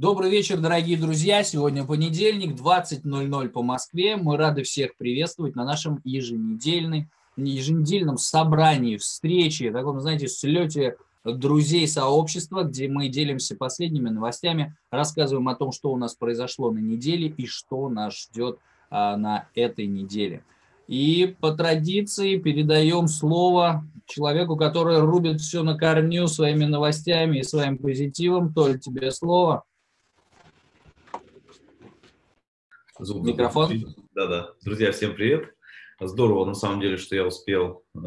Добрый вечер, дорогие друзья. Сегодня понедельник, 20.00 по Москве. Мы рады всех приветствовать на нашем еженедельном, еженедельном собрании, встрече, таком, знаете, слете друзей сообщества, где мы делимся последними новостями, рассказываем о том, что у нас произошло на неделе и что нас ждет а, на этой неделе. И по традиции передаем слово человеку, который рубит все на корню своими новостями и своим позитивом. Толь, тебе слово. Звук Микрофон. Да-да. Друзья, всем привет. Здорово, на самом деле, что я успел, э,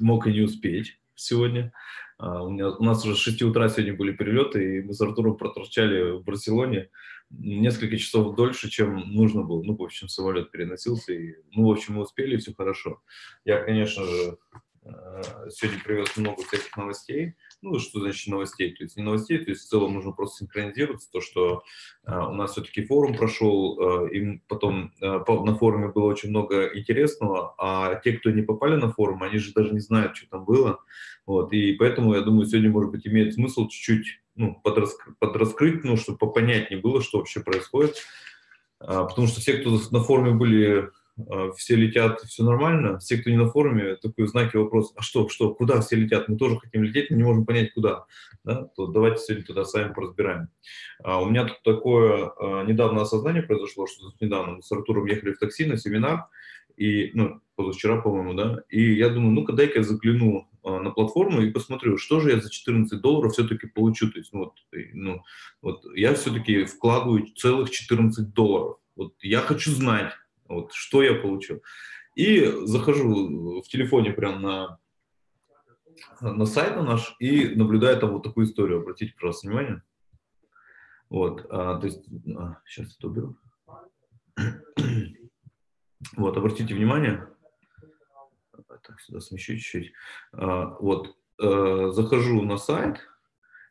мог и не успеть сегодня. А, у, меня, у нас уже с 6 утра сегодня были перелеты, и мы с Артуром проторчали в Барселоне несколько часов дольше, чем нужно было. Ну, в общем, самолет переносился, и, ну, в общем, мы успели, все хорошо. Я, конечно же, э, сегодня привез много всяких новостей ну, что значит новостей, то есть не новостей, то есть в целом нужно просто синхронизироваться, то, что э, у нас все-таки форум прошел, э, и потом э, на форуме было очень много интересного, а те, кто не попали на форум, они же даже не знают, что там было, вот, и поэтому, я думаю, сегодня, может быть, имеет смысл чуть-чуть, ну, подраскрыть, подраскрыть, ну, чтобы попонятнее было, что вообще происходит, э, потому что все, кто на форуме были а, все летят, все нормально. Все, кто не на форуме, такой знаки вопрос, а что, что, куда все летят? Мы тоже хотим лететь, но не можем понять, куда. Да? То давайте сегодня туда сами поразбираем. А у меня тут такое а, недавно осознание произошло, что недавно мы с Артуром ехали в такси на семинар, и, ну, позавчера, по-моему, да, и я думаю, ну-ка дай-ка я загляну а, на платформу и посмотрю, что же я за 14 долларов все-таки получу. То есть, ну, вот, ну, вот я все-таки вкладываю целых 14 долларов. Вот я хочу знать, вот, что я получил. И захожу в телефоне прям на, на сайт на наш и наблюдаю там вот такую историю. Обратите, пожалуйста, внимание. Вот, а, то есть, а, сейчас это уберу. Вот, обратите внимание. Так, сюда смещу чуть-чуть. А, вот, а, захожу на сайт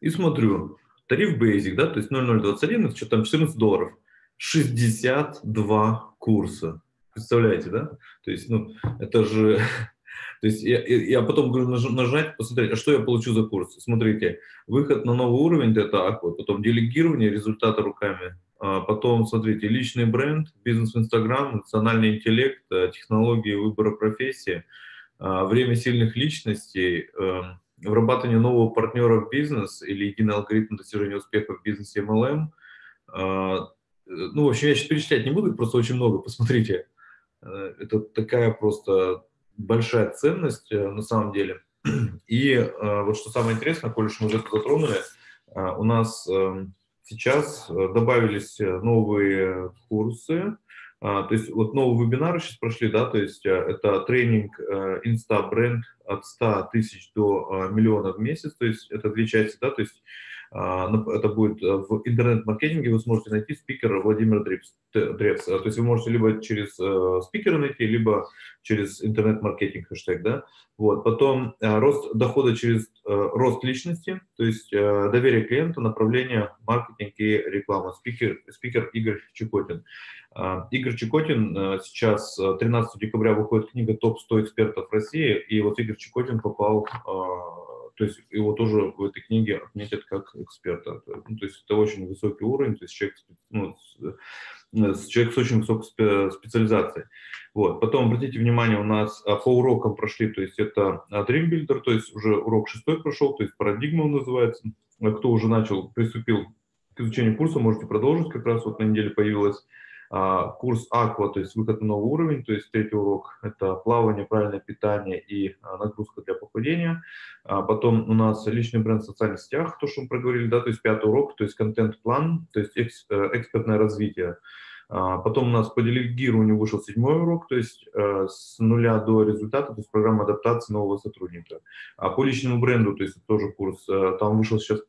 и смотрю. Тариф Basic, да, то есть 0021, это что там 14 долларов. 62 курса. Представляете, да? То есть, ну, это же... То есть я, я потом говорю нажать, посмотреть, а что я получу за курс. Смотрите, выход на новый уровень, это аква, потом делегирование результата руками, а потом, смотрите, личный бренд, бизнес в Инстаграм, национальный интеллект, э, технологии выбора профессии, а, время сильных личностей, эм, вырабатывание нового партнера в бизнес или единый алгоритм достижения успеха в бизнесе MLM, ну, в общем, я сейчас перечислять не буду, просто очень много, посмотрите. Э, это такая просто большая ценность э, на самом деле. И э, вот что самое интересное, коль уж мы уже это затронули, у нас эм, сейчас добавились новые курсы, то есть вот новые вебинары сейчас прошли, да, то есть это тренинг Insta бренд от 100 тысяч до миллиона в месяц, то есть это две части, да, то есть а, это будет э, в интернет-маркетинге, вы сможете найти спикера Владимира Древс. То есть вы можете либо через э, спикера найти, либо через интернет-маркетинг хэштег. Да? Вот. Потом э, рост дохода через рост личности, то есть доверие клиента, направление, маркетинг и реклама. Спикер, спикер Игорь Чекотин. А, Игорь Чекотин, сейчас 13 декабря выходит книга «Топ-100 экспертов России», и вот Игорь Чекотин попал а, то есть его тоже в этой книге отметят как эксперта. Ну, то есть это очень высокий уровень, то есть человек, ну, человек с очень высокой специализацией. Вот. Потом обратите внимание, у нас а, по урокам прошли, то есть это а, Dream Builder, то есть уже урок шестой прошел, то есть парадигма он называется. А кто уже начал, приступил к изучению курса, можете продолжить, как раз вот на неделе появилась курс Аква, то есть выход на новый уровень, то есть третий урок – это плавание, правильное питание и а, нагрузка для похудения. А потом у нас личный бренд в социальных сетях, то, что мы проговорили, да, то есть пятый урок, то есть контент-план, то есть э, экспертное развитие. Потом у нас по делегированию вышел седьмой урок, то есть э, с нуля до результата, то есть программа адаптации нового сотрудника. А по личному бренду, то есть тоже курс, э, там вышел сейчас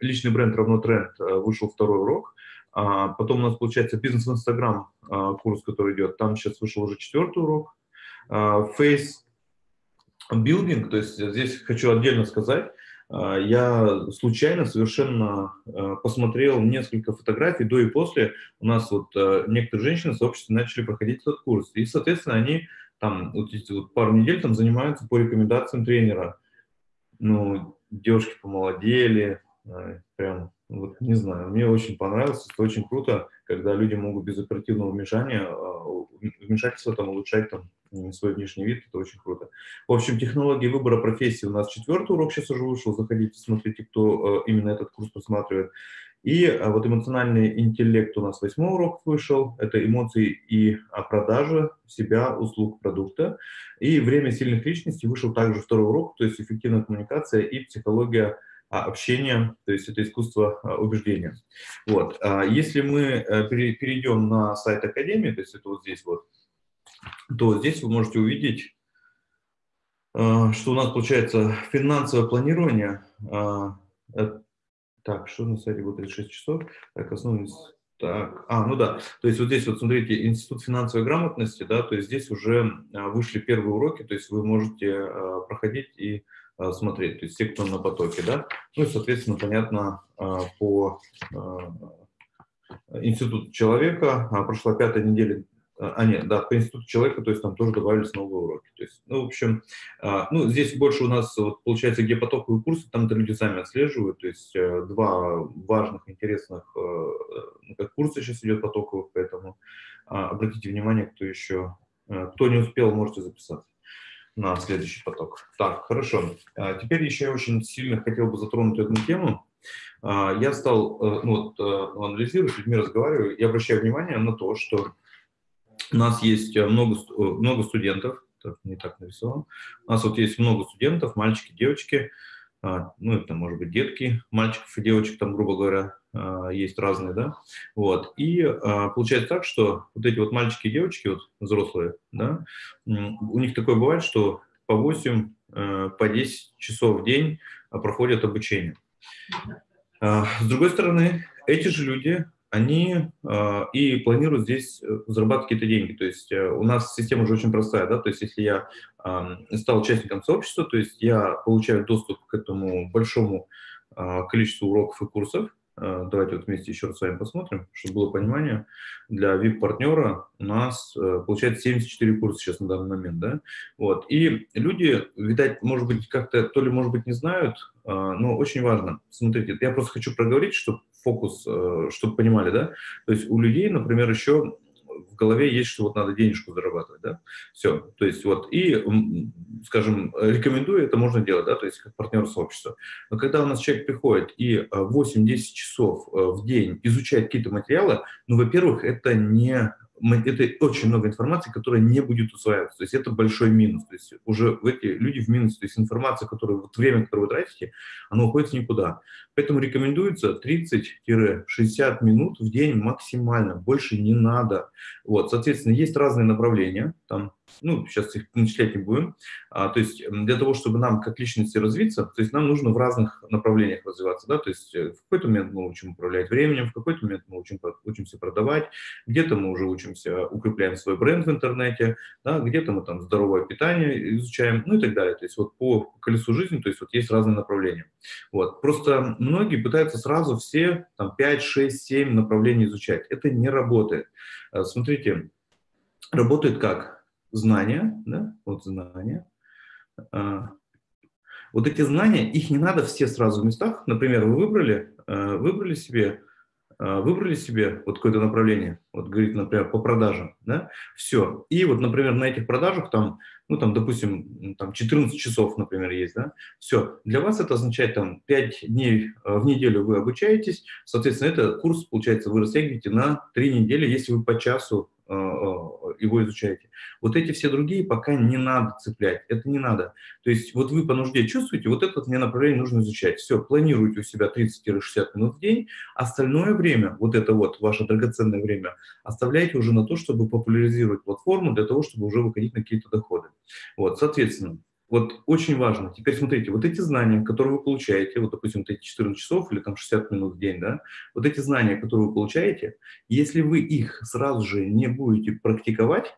личный бренд равно тренд, вышел второй урок. А, потом у нас получается бизнес Инстаграм, а, курс, который идет. Там сейчас вышел уже четвертый урок. А, Face Building, то есть здесь хочу отдельно сказать, я случайно совершенно посмотрел несколько фотографий до и после. У нас вот некоторые женщины сообществе начали проходить этот курс. И, соответственно, они там вот, вот пару недель там занимаются по рекомендациям тренера. Ну, девушки помолодели, прям Вот, не знаю, мне очень понравилось, это очень круто, когда люди могут без оперативного вмешания, а, вмешательства там, улучшать там, свой внешний вид, это очень круто. В общем, технологии выбора профессии у нас четвертый урок сейчас уже вышел, заходите, смотрите, кто э, именно этот курс просматривает. И а, вот эмоциональный интеллект у нас восьмой урок вышел, это эмоции и продажа себя, услуг, продукта. И время сильных личностей вышел также второй урок, то есть эффективная коммуникация и психология а, общения, то есть это искусство а, убеждения. Вот. Если мы э, перейдем на сайт Академии, то есть это вот здесь вот, то здесь вы можете увидеть, что у нас получается финансовое планирование так, что на сайте будет 36 часов? Так, основные... Так, а, ну да, то есть вот здесь вот смотрите, Институт финансовой грамотности, да, то есть здесь уже а, вышли первые уроки, то есть вы можете а, проходить и а, смотреть, то есть те, кто на потоке, да, ну и, соответственно, понятно, по Институту человека прошла пятая неделя а, а, нет, да, по институту человека, то есть там тоже добавились новые уроки. То есть, ну, в общем, а, ну, здесь больше у нас, вот, получается, где потоковые курсы, там это люди сами отслеживают, то есть э, два важных, интересных, э, ну, как курсы сейчас идет потоковых, поэтому а, обратите внимание, кто еще, э, кто не успел, можете записаться на следующий поток. Так, хорошо. Теперь еще я очень сильно хотел бы затронуть одну тему. Я стал ну, вот, анализировать, с людьми разговариваю и обращаю внимание на то, что у нас есть э, много, э, много студентов, так, не так нарисован. У нас вот есть много студентов, мальчики, девочки, а, ну, это может быть детки, мальчиков и девочек, там, грубо говоря, а, есть разные, да, вот, и а, получается так, что вот эти вот мальчики и девочки, вот взрослые, да, у них такое бывает, что по 8, э, по 10 часов в день проходят обучение. С другой стороны, эти же люди, они э, и планируют здесь э, зарабатывать какие-то деньги. То есть э, у нас система уже очень простая, да, то есть если я э, стал участником сообщества, то есть я получаю доступ к этому большому э, количеству уроков и курсов, давайте вот вместе еще раз с вами посмотрим, чтобы было понимание. Для VIP-партнера у нас э, получается 74 курса сейчас на данный момент, да? Вот. И люди, видать, может быть, как-то, то ли, может быть, не знают, э, но очень важно. Смотрите, я просто хочу проговорить, чтобы фокус, чтобы понимали, да? То есть у людей, например, еще в голове есть, что вот надо денежку зарабатывать, да, все, то есть вот, и, скажем, рекомендую, это можно делать, да, то есть как партнер сообщества. Но когда у нас человек приходит и 8-10 часов э, в день изучает какие-то материалы, ну, во-первых, это не это очень много информации, которая не будет усваиваться. То есть это большой минус. То есть уже в эти люди в минус. То есть информация, которую, вот время, которое вы тратите, оно уходит никуда. Поэтому рекомендуется 30-60 минут в день максимально. Больше не надо. Вот, соответственно, есть разные направления. Там ну, сейчас их начислять не будем. А, то есть для того, чтобы нам как личности развиться, то есть нам нужно в разных направлениях развиваться, да, то есть э, в какой-то момент мы учим управлять временем, в какой-то момент мы учим, учимся продавать, где-то мы уже учимся, укрепляем свой бренд в интернете, да, где-то мы там здоровое питание изучаем, ну и так далее. То есть вот по колесу жизни, то есть вот есть разные направления. Вот. Просто многие пытаются сразу все там 5, 6, 7 направлений изучать. Это не работает. Э, смотрите, работает как? Знания, да, вот знания. А, вот эти знания, их не надо все сразу в местах. Например, вы выбрали, а, выбрали себе, а, выбрали себе вот какое-то направление, вот говорит, например, по продажам, да, все. И вот, например, на этих продажах там, ну, там, допустим, там 14 часов, например, есть, да, все. Для вас это означает там 5 дней в неделю вы обучаетесь, соответственно, это курс, получается, вы растягиваете на 3 недели, если вы по часу его изучаете. Вот эти все другие пока не надо цеплять, это не надо. То есть вот вы по нужде чувствуете, вот это мне направление нужно изучать. Все, планируйте у себя 30-60 минут в день, остальное время, вот это вот ваше драгоценное время, оставляйте уже на то, чтобы популяризировать платформу, для того, чтобы уже выходить на какие-то доходы. Вот, соответственно, вот очень важно. Теперь смотрите, вот эти знания, которые вы получаете, вот, допустим, вот эти 14 часов или там 60 минут в день, да, вот эти знания, которые вы получаете, если вы их сразу же не будете практиковать,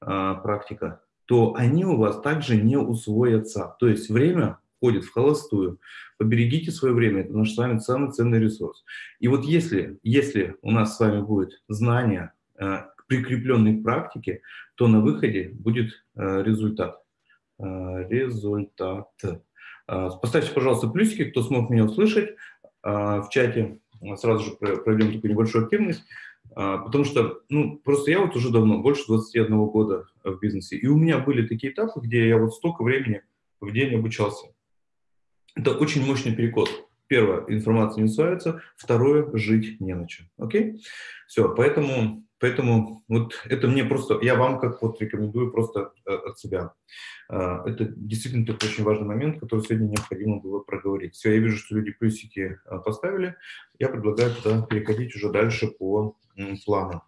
а, практика, то они у вас также не усвоятся. То есть время входит в холостую. Поберегите свое время, это наш с вами самый ценный ресурс. И вот если, если у нас с вами будет знание, э, прикрепленные к практике, то на выходе будет э, результат. Э, результат. Э, поставьте, пожалуйста, плюсики, кто смог меня услышать. в чате, сразу же проведем такую небольшую активность, потому что, ну, просто я вот уже давно, больше 21 года в бизнесе, и у меня были такие этапы, где я вот столько времени в день обучался. Это очень мощный перекос. Первое, информация не усваивается. Второе, жить не на чем. Окей? Все, поэтому, поэтому вот это мне просто, я вам как вот рекомендую просто э, от себя. Э, это действительно такой очень важный момент, который сегодня необходимо было проговорить. Все, я вижу, что люди плюсики э, поставили. Я предлагаю туда переходить уже дальше по плану.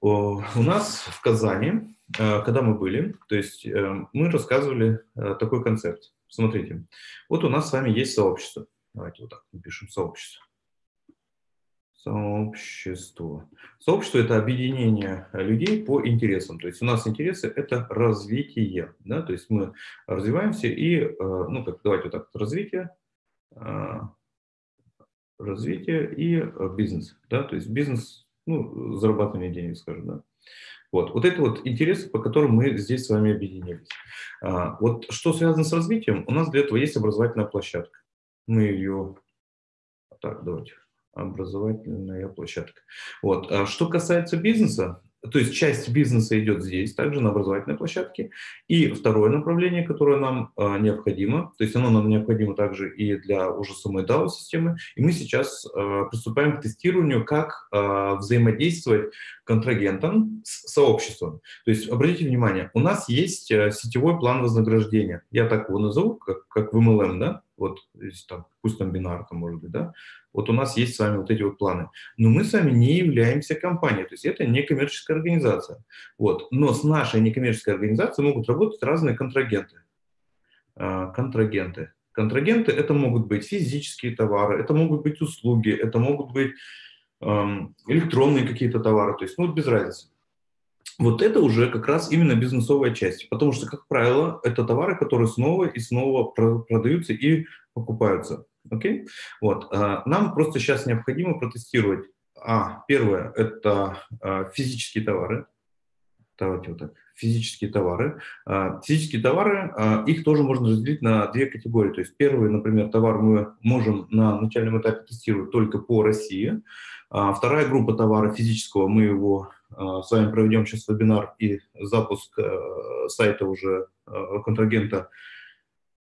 У нас в Казани, когда мы были, то есть мы рассказывали такой концепт. Смотрите, вот у нас с вами есть сообщество. Давайте вот так напишем сообщество. Сообщество. Сообщество – это объединение людей по интересам. То есть у нас интересы – это развитие. Да? То есть мы развиваемся и, э, ну, как, давайте вот так, развитие, э, развитие и бизнес. Да? То есть бизнес, ну, зарабатывание денег, скажем, да. Вот, вот это вот интересы, по которым мы здесь с вами объединились. А, вот что связано с развитием, у нас для этого есть образовательная площадка. Мы ее... Так, давайте. Образовательная площадка. Вот. А что касается бизнеса, то есть часть бизнеса идет здесь, также на образовательной площадке. И второе направление, которое нам э, необходимо, то есть оно нам необходимо также и для уже самой DAO-системы. И мы сейчас э, приступаем к тестированию, как э, взаимодействовать контрагентам с сообществом. То есть обратите внимание, у нас есть э, сетевой план вознаграждения. Я так его назову, как, как в MLM, да? Вот, там, пусть там бинар, там, может быть, да? Вот у нас есть с вами вот эти вот планы. Но мы с вами не являемся компанией, то есть это не коммерческая организация. Вот. Но с нашей некоммерческой организацией могут работать разные контрагенты. А, контрагенты. Контрагенты это могут быть физические товары, это могут быть услуги, это могут быть электронные какие-то товары, то есть ну, без разницы. Вот это уже как раз именно бизнесовая часть, потому что, как правило, это товары, которые снова и снова продаются и покупаются. Окей? Вот. А, нам просто сейчас необходимо протестировать. А, первое – это а, физические товары. Давайте вот так. Физические товары. А, физические товары, их тоже можно разделить на две категории. То есть первый, например, товар мы можем на начальном этапе тестировать только по России. Вторая группа товара физического, мы его с вами проведем сейчас вебинар и запуск э, сайта уже э, контрагента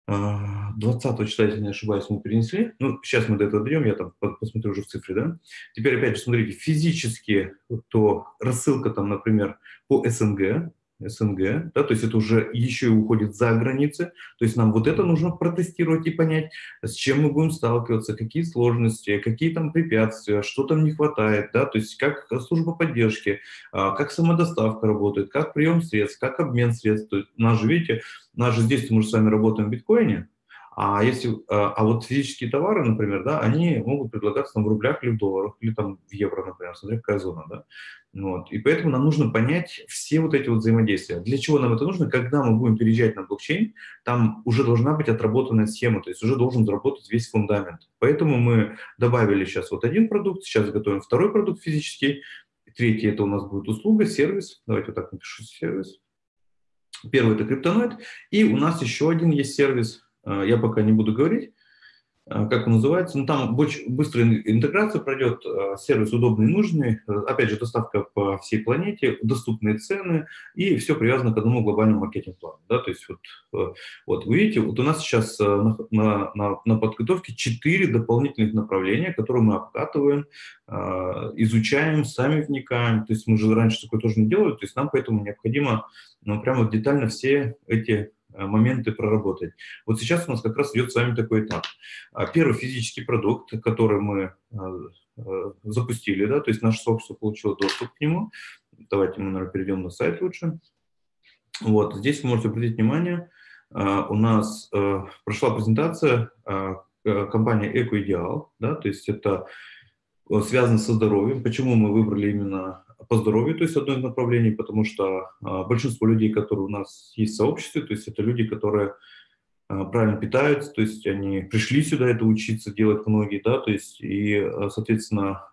20 числа, если не ошибаюсь, мы перенесли. Ну, сейчас мы до этого дойдем, я там посмотрю уже в цифре, да. Теперь, опять же, смотрите, физически, то рассылка там, например, по СНГ, СНГ, да, то есть это уже еще и уходит за границы, то есть нам вот это нужно протестировать и понять, с чем мы будем сталкиваться, какие сложности, какие там препятствия, что там не хватает, да, то есть как служба поддержки, а, как самодоставка работает, как прием средств, как обмен средств, то есть нас же, видите, нас же здесь мы же с вами работаем в биткоине, а если, а, а вот физические товары, например, да, они могут предлагаться там в рублях или в долларах, или там в евро, например, смотря какая зона, да. Вот. И поэтому нам нужно понять все вот эти вот взаимодействия. Для чего нам это нужно? Когда мы будем переезжать на блокчейн, там уже должна быть отработанная схема, то есть уже должен заработать весь фундамент. Поэтому мы добавили сейчас вот один продукт, сейчас готовим второй продукт физический, третий это у нас будет услуга, сервис. Давайте вот так напишу сервис. Первый это криптоноид. И у нас еще один есть сервис, Э, я пока не буду говорить, э, как он называется, но там быстрая интеграция пройдет, э, сервис удобный и нужный, опять же, доставка по всей планете, доступные цены, и все привязано к одному глобальному маркетинг-плану. Да? То есть вот, вот вы видите, вот у нас сейчас на, на, на, на подготовке четыре дополнительных направления, которые мы обкатываем, изучаем, сами вникаем, то есть мы же раньше такое тоже не делали, то есть нам поэтому необходимо ну, прямо детально все эти Э, моменты проработать. Вот сейчас у нас как раз идет с вами такой этап. А, первый физический продукт, который мы э, э, запустили, да, то есть наше сообщество получило доступ к нему. Давайте мы, наверное, перейдем на сайт лучше. Вот, здесь вы можете обратить внимание, у нас прошла презентация компании «Экоидеал», да, то есть это связано со здоровьем. Почему мы выбрали именно по здоровью, то есть одно из направлений, потому что а, большинство людей, которые у нас есть в сообществе, то есть это люди, которые а, правильно питаются, то есть они пришли сюда это учиться делать многие, да, то есть и, а, соответственно,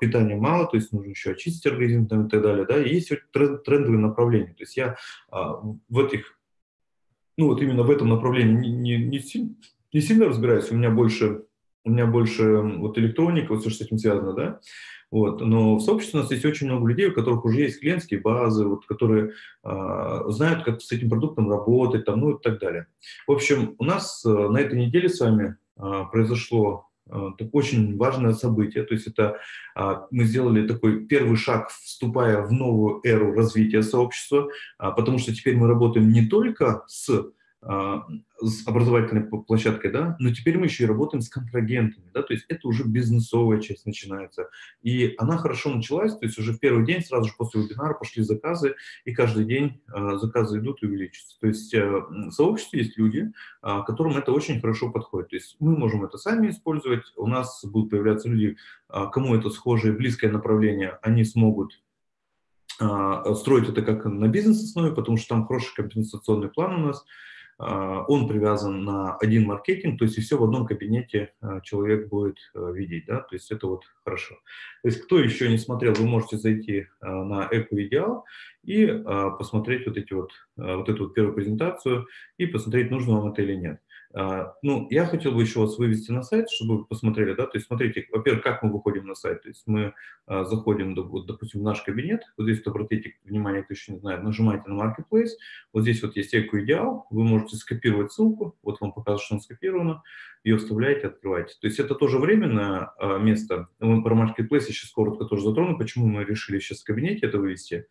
питания мало, то есть нужно еще очистить организм там, и так далее, да, и есть тренд, трендовые направления, то есть я в этих, ну вот именно в этом направлении не, не, не, сильно, не сильно разбираюсь, у меня больше у меня больше вот электроника, вот все, что с этим связано, да, вот. Но в сообществе у нас есть очень много людей, у которых уже есть клиентские базы, вот, которые э, знают, как с этим продуктом работать, там, ну и так далее. В общем, у нас э, на этой неделе с вами э, произошло это очень важное событие. То есть это мы сделали такой первый шаг, вступая в новую эру развития сообщества, потому что теперь мы работаем не только с а, с образовательной площадкой, да, но теперь мы еще и работаем с контрагентами, да, то есть это уже бизнесовая часть начинается. И она хорошо началась, то есть уже в первый день, сразу же после вебинара пошли заказы, и каждый день э, заказы идут и увеличиваются. То есть э, в сообществе есть люди, э, которым это очень хорошо подходит. То есть мы можем это сами использовать, у нас будут появляться люди, э, кому это схожее, близкое направление, они смогут строить это как на бизнес-основе, потому что там хороший компенсационный план у нас, а, он привязан на один маркетинг, то есть и все в одном кабинете а, человек будет а, видеть, да, то есть это вот хорошо. То есть кто еще не смотрел, вы можете зайти на Эко-идеал и посмотреть вот, эти вот, вот эту вот первую презентацию и посмотреть, нужно вам это или нет. А, ну, я хотел бы еще вас вывести на сайт, чтобы вы посмотрели, да, то есть смотрите, во-первых, как мы выходим на сайт, то есть мы а, заходим, допустим, в наш кабинет, вот здесь, вот, обратите внимание, кто еще не знает, нажимаете на Marketplace, вот здесь вот есть Эко Идеал, вы можете скопировать ссылку, вот вам показывает, что она скопирована, ее вставляете, открываете. То есть это тоже временное а, место, мы про Marketplace сейчас коротко тоже затрону, почему мы решили сейчас в кабинете это вывести,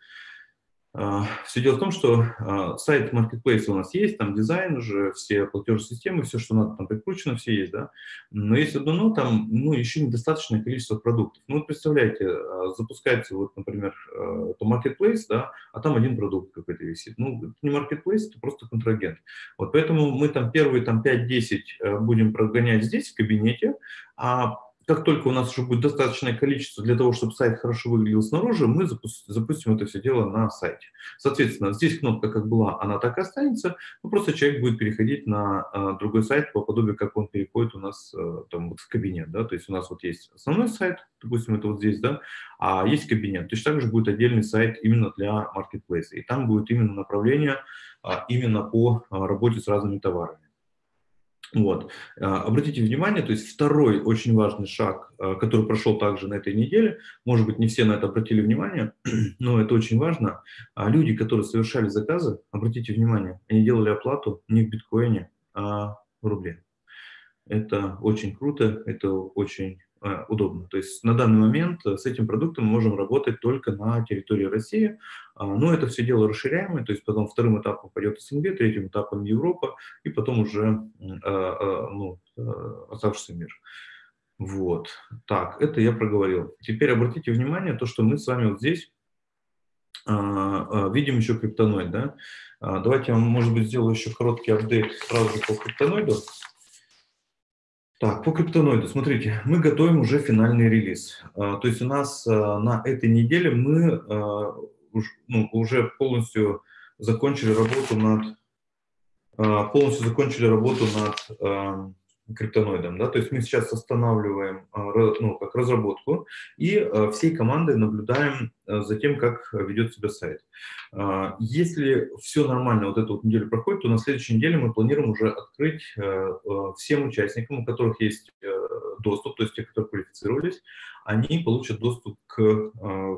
все дело в том, что а, сайт Marketplace у нас есть, там дизайн уже, все платежные системы, все, что надо, там прикручено, все есть, да. Но есть одно но, там, ну, еще недостаточное количество продуктов. Ну, вот представляете, а, запускается, вот, например, то Marketplace, да, а там один продукт какой-то висит. Ну, это не Marketplace, это просто контрагент. Вот поэтому мы там первые там 5-10 будем прогонять здесь, в кабинете, а как только у нас уже будет достаточное количество для того, чтобы сайт хорошо выглядел снаружи, мы запустим это все дело на сайте. Соответственно, здесь кнопка как была, она так и останется, но просто человек будет переходить на а, другой сайт по подобию, как он переходит у нас а, там, вот в кабинет. Да? То есть у нас вот есть основной сайт, допустим, это вот здесь, да, а есть кабинет. То есть также будет отдельный сайт именно для маркетплейса. И там будет именно направление а, именно по а, работе с разными товарами. Вот. А, обратите внимание, то есть второй очень важный шаг, а, который прошел также на этой неделе, может быть, не все на это обратили внимание, но это очень важно. А люди, которые совершали заказы, обратите внимание, они делали оплату не в биткоине, а в рубле. Это очень круто, это очень удобно. То есть на данный момент э, с этим продуктом мы можем работать только на территории России, а, но это все дело расширяемое, то есть потом вторым этапом пойдет СНГ, третьим этапом Европа, и потом уже э, ну, оставшийся мир. Вот. Так, это я проговорил. Теперь обратите внимание, то, что мы с вами вот здесь видим еще криптоноид, да? Давайте я, может быть, сделаю еще короткий апдейт сразу по криптоноиду. Так, по криптоноиду, смотрите, мы готовим уже финальный релиз. А, то есть у нас а, на этой неделе мы а, ну, уже полностью закончили работу над полностью закончили работу над криптоноидом. Да? То есть мы сейчас останавливаем ну, как разработку и всей командой наблюдаем за тем, как ведет себя сайт. Если все нормально, вот эту вот неделю проходит, то на следующей неделе мы планируем уже открыть всем участникам, у которых есть доступ, то есть те, которые квалифицировались, они получат доступ к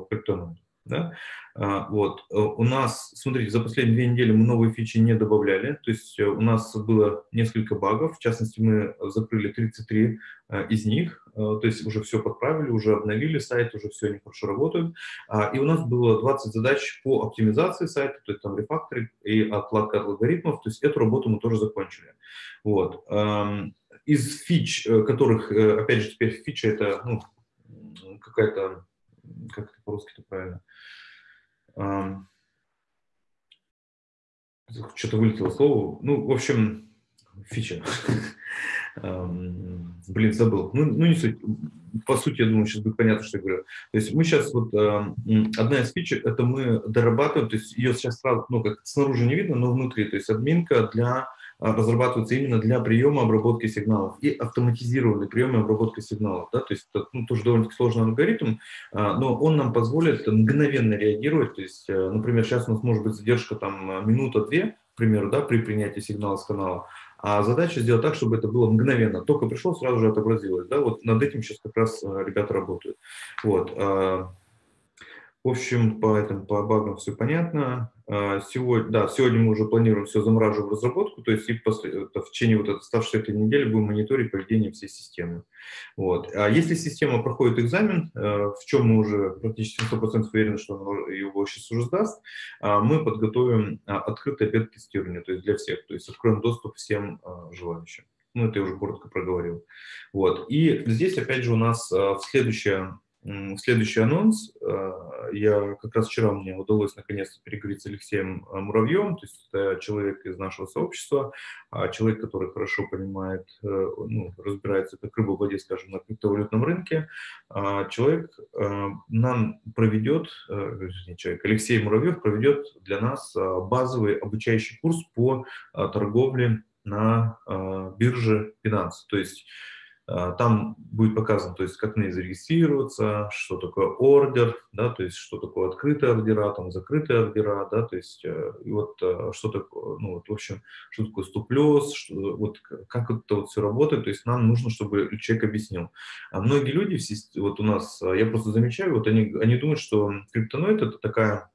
криптоноиду. Да? А, вот. Э, у нас, смотрите, за последние две недели мы новые фичи не добавляли, то есть э, у нас было несколько багов, в частности, мы закрыли 33 э, из них, то есть уже все подправили, уже обновили сайт, уже все они хорошо работают. А, и у нас было 20 задач по оптимизации сайта, то есть там рефакторинг и отладка алгоритмов, то есть эту работу мы тоже закончили. Вот. Из фич, которых, опять же, теперь фича это ну, какая-то, как это по-русски-то правильно, что-то вылетело слово. Ну, в общем, фича. Блин, забыл. Ну, ну, не суть. По сути, я думаю, сейчас будет понятно, что я говорю. То есть мы сейчас, вот, одна из фич, это мы дорабатываем, то есть ее сейчас сразу, ну, как снаружи не видно, но внутри, то есть админка для а, разрабатывается именно для приема обработки сигналов и автоматизированный прием и обработка сигналов. Да? То есть это ну, тоже довольно-таки сложный алгоритм, а, но он нам позволит мгновенно реагировать. То есть, э, например, сейчас у нас может быть задержка там минута-две, к примеру, да, при принятии сигнала с канала, А задача сделать так, чтобы это было мгновенно. Только пришло, сразу же отобразилось. Да? Вот над этим сейчас как раз ребята работают. Вот. В общем, по, этим, по багам все понятно. А, сегодня, да, сегодня мы уже планируем все замораживать в разработку, то есть и после, в течение вот оставшейся этой недели будем мониторить поведение всей системы. Вот. А если система проходит экзамен, э, в чем мы уже практически 100% уверены, что она его сейчас уже сдаст, а, мы подготовим а, открытое бета-тестирование, то есть для всех, то есть откроем доступ всем желающим. Ну, это я уже коротко проговорил. Вот. И здесь, опять же, у нас в следующее Следующий анонс. Э, я как раз вчера мне удалось наконец-то переговорить с Алексеем э, Муравьем, то есть это человек из нашего сообщества, а человек, который хорошо понимает, э, ну, разбирается как рыба в воде, скажем, на криптовалютном рынке. А человек нам проведет, не человек, Алексей Муравьев проведет для нас базовый обучающий курс по торговле на бирже Binance. То есть а, там будет показано, то есть как на ней зарегистрироваться, что такое ордер, да, то есть что такое открытые ордера, там закрытые ордера, да, то есть э, вот э, что такое, ну вот в общем, что такое стоп-лесс, что, вот как это вот все работает, то есть нам нужно, чтобы человек объяснил. А многие люди, вот у нас, я просто замечаю, вот они, они думают, что криптоноид это такая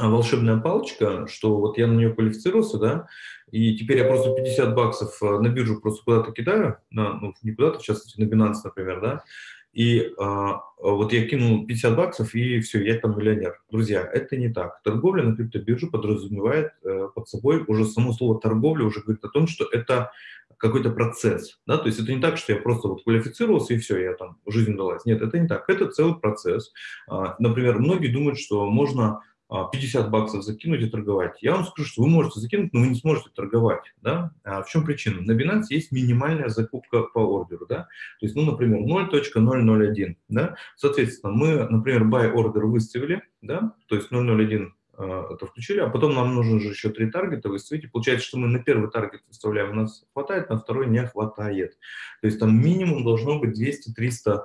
волшебная палочка, что вот я на нее квалифицировался, да, и теперь я просто 50 баксов э, на биржу просто куда-то кидаю, на, ну, не куда-то, частности, на Binance, например, да, и а, вот я кинул 50 баксов, и все, я там миллионер. Друзья, это не так. Торговля на криптобирже подразумевает э, под собой уже само слово торговля уже говорит о том, что это какой-то процесс, да, то есть это не так, что я просто вот квалифицировался и все, я там, жизнь далась. Нет, это не так, это целый процесс. А, например, многие думают, что можно 50 а, баксов закинуть и торговать. Я вам скажу, что вы можете закинуть, но вы не сможете торговать. Да? А в чем причина? На Binance есть минимальная закупка по ордеру. Да? То есть, ну, например, 0.001. Да? Соответственно, мы, например, buy order выставили, да? то есть 0.01 а, это включили, а потом нам нужно же еще три таргета выставить. Получается, что мы на первый таргет выставляем, у нас хватает, на второй не хватает. То есть там минимум должно быть 200-300 а,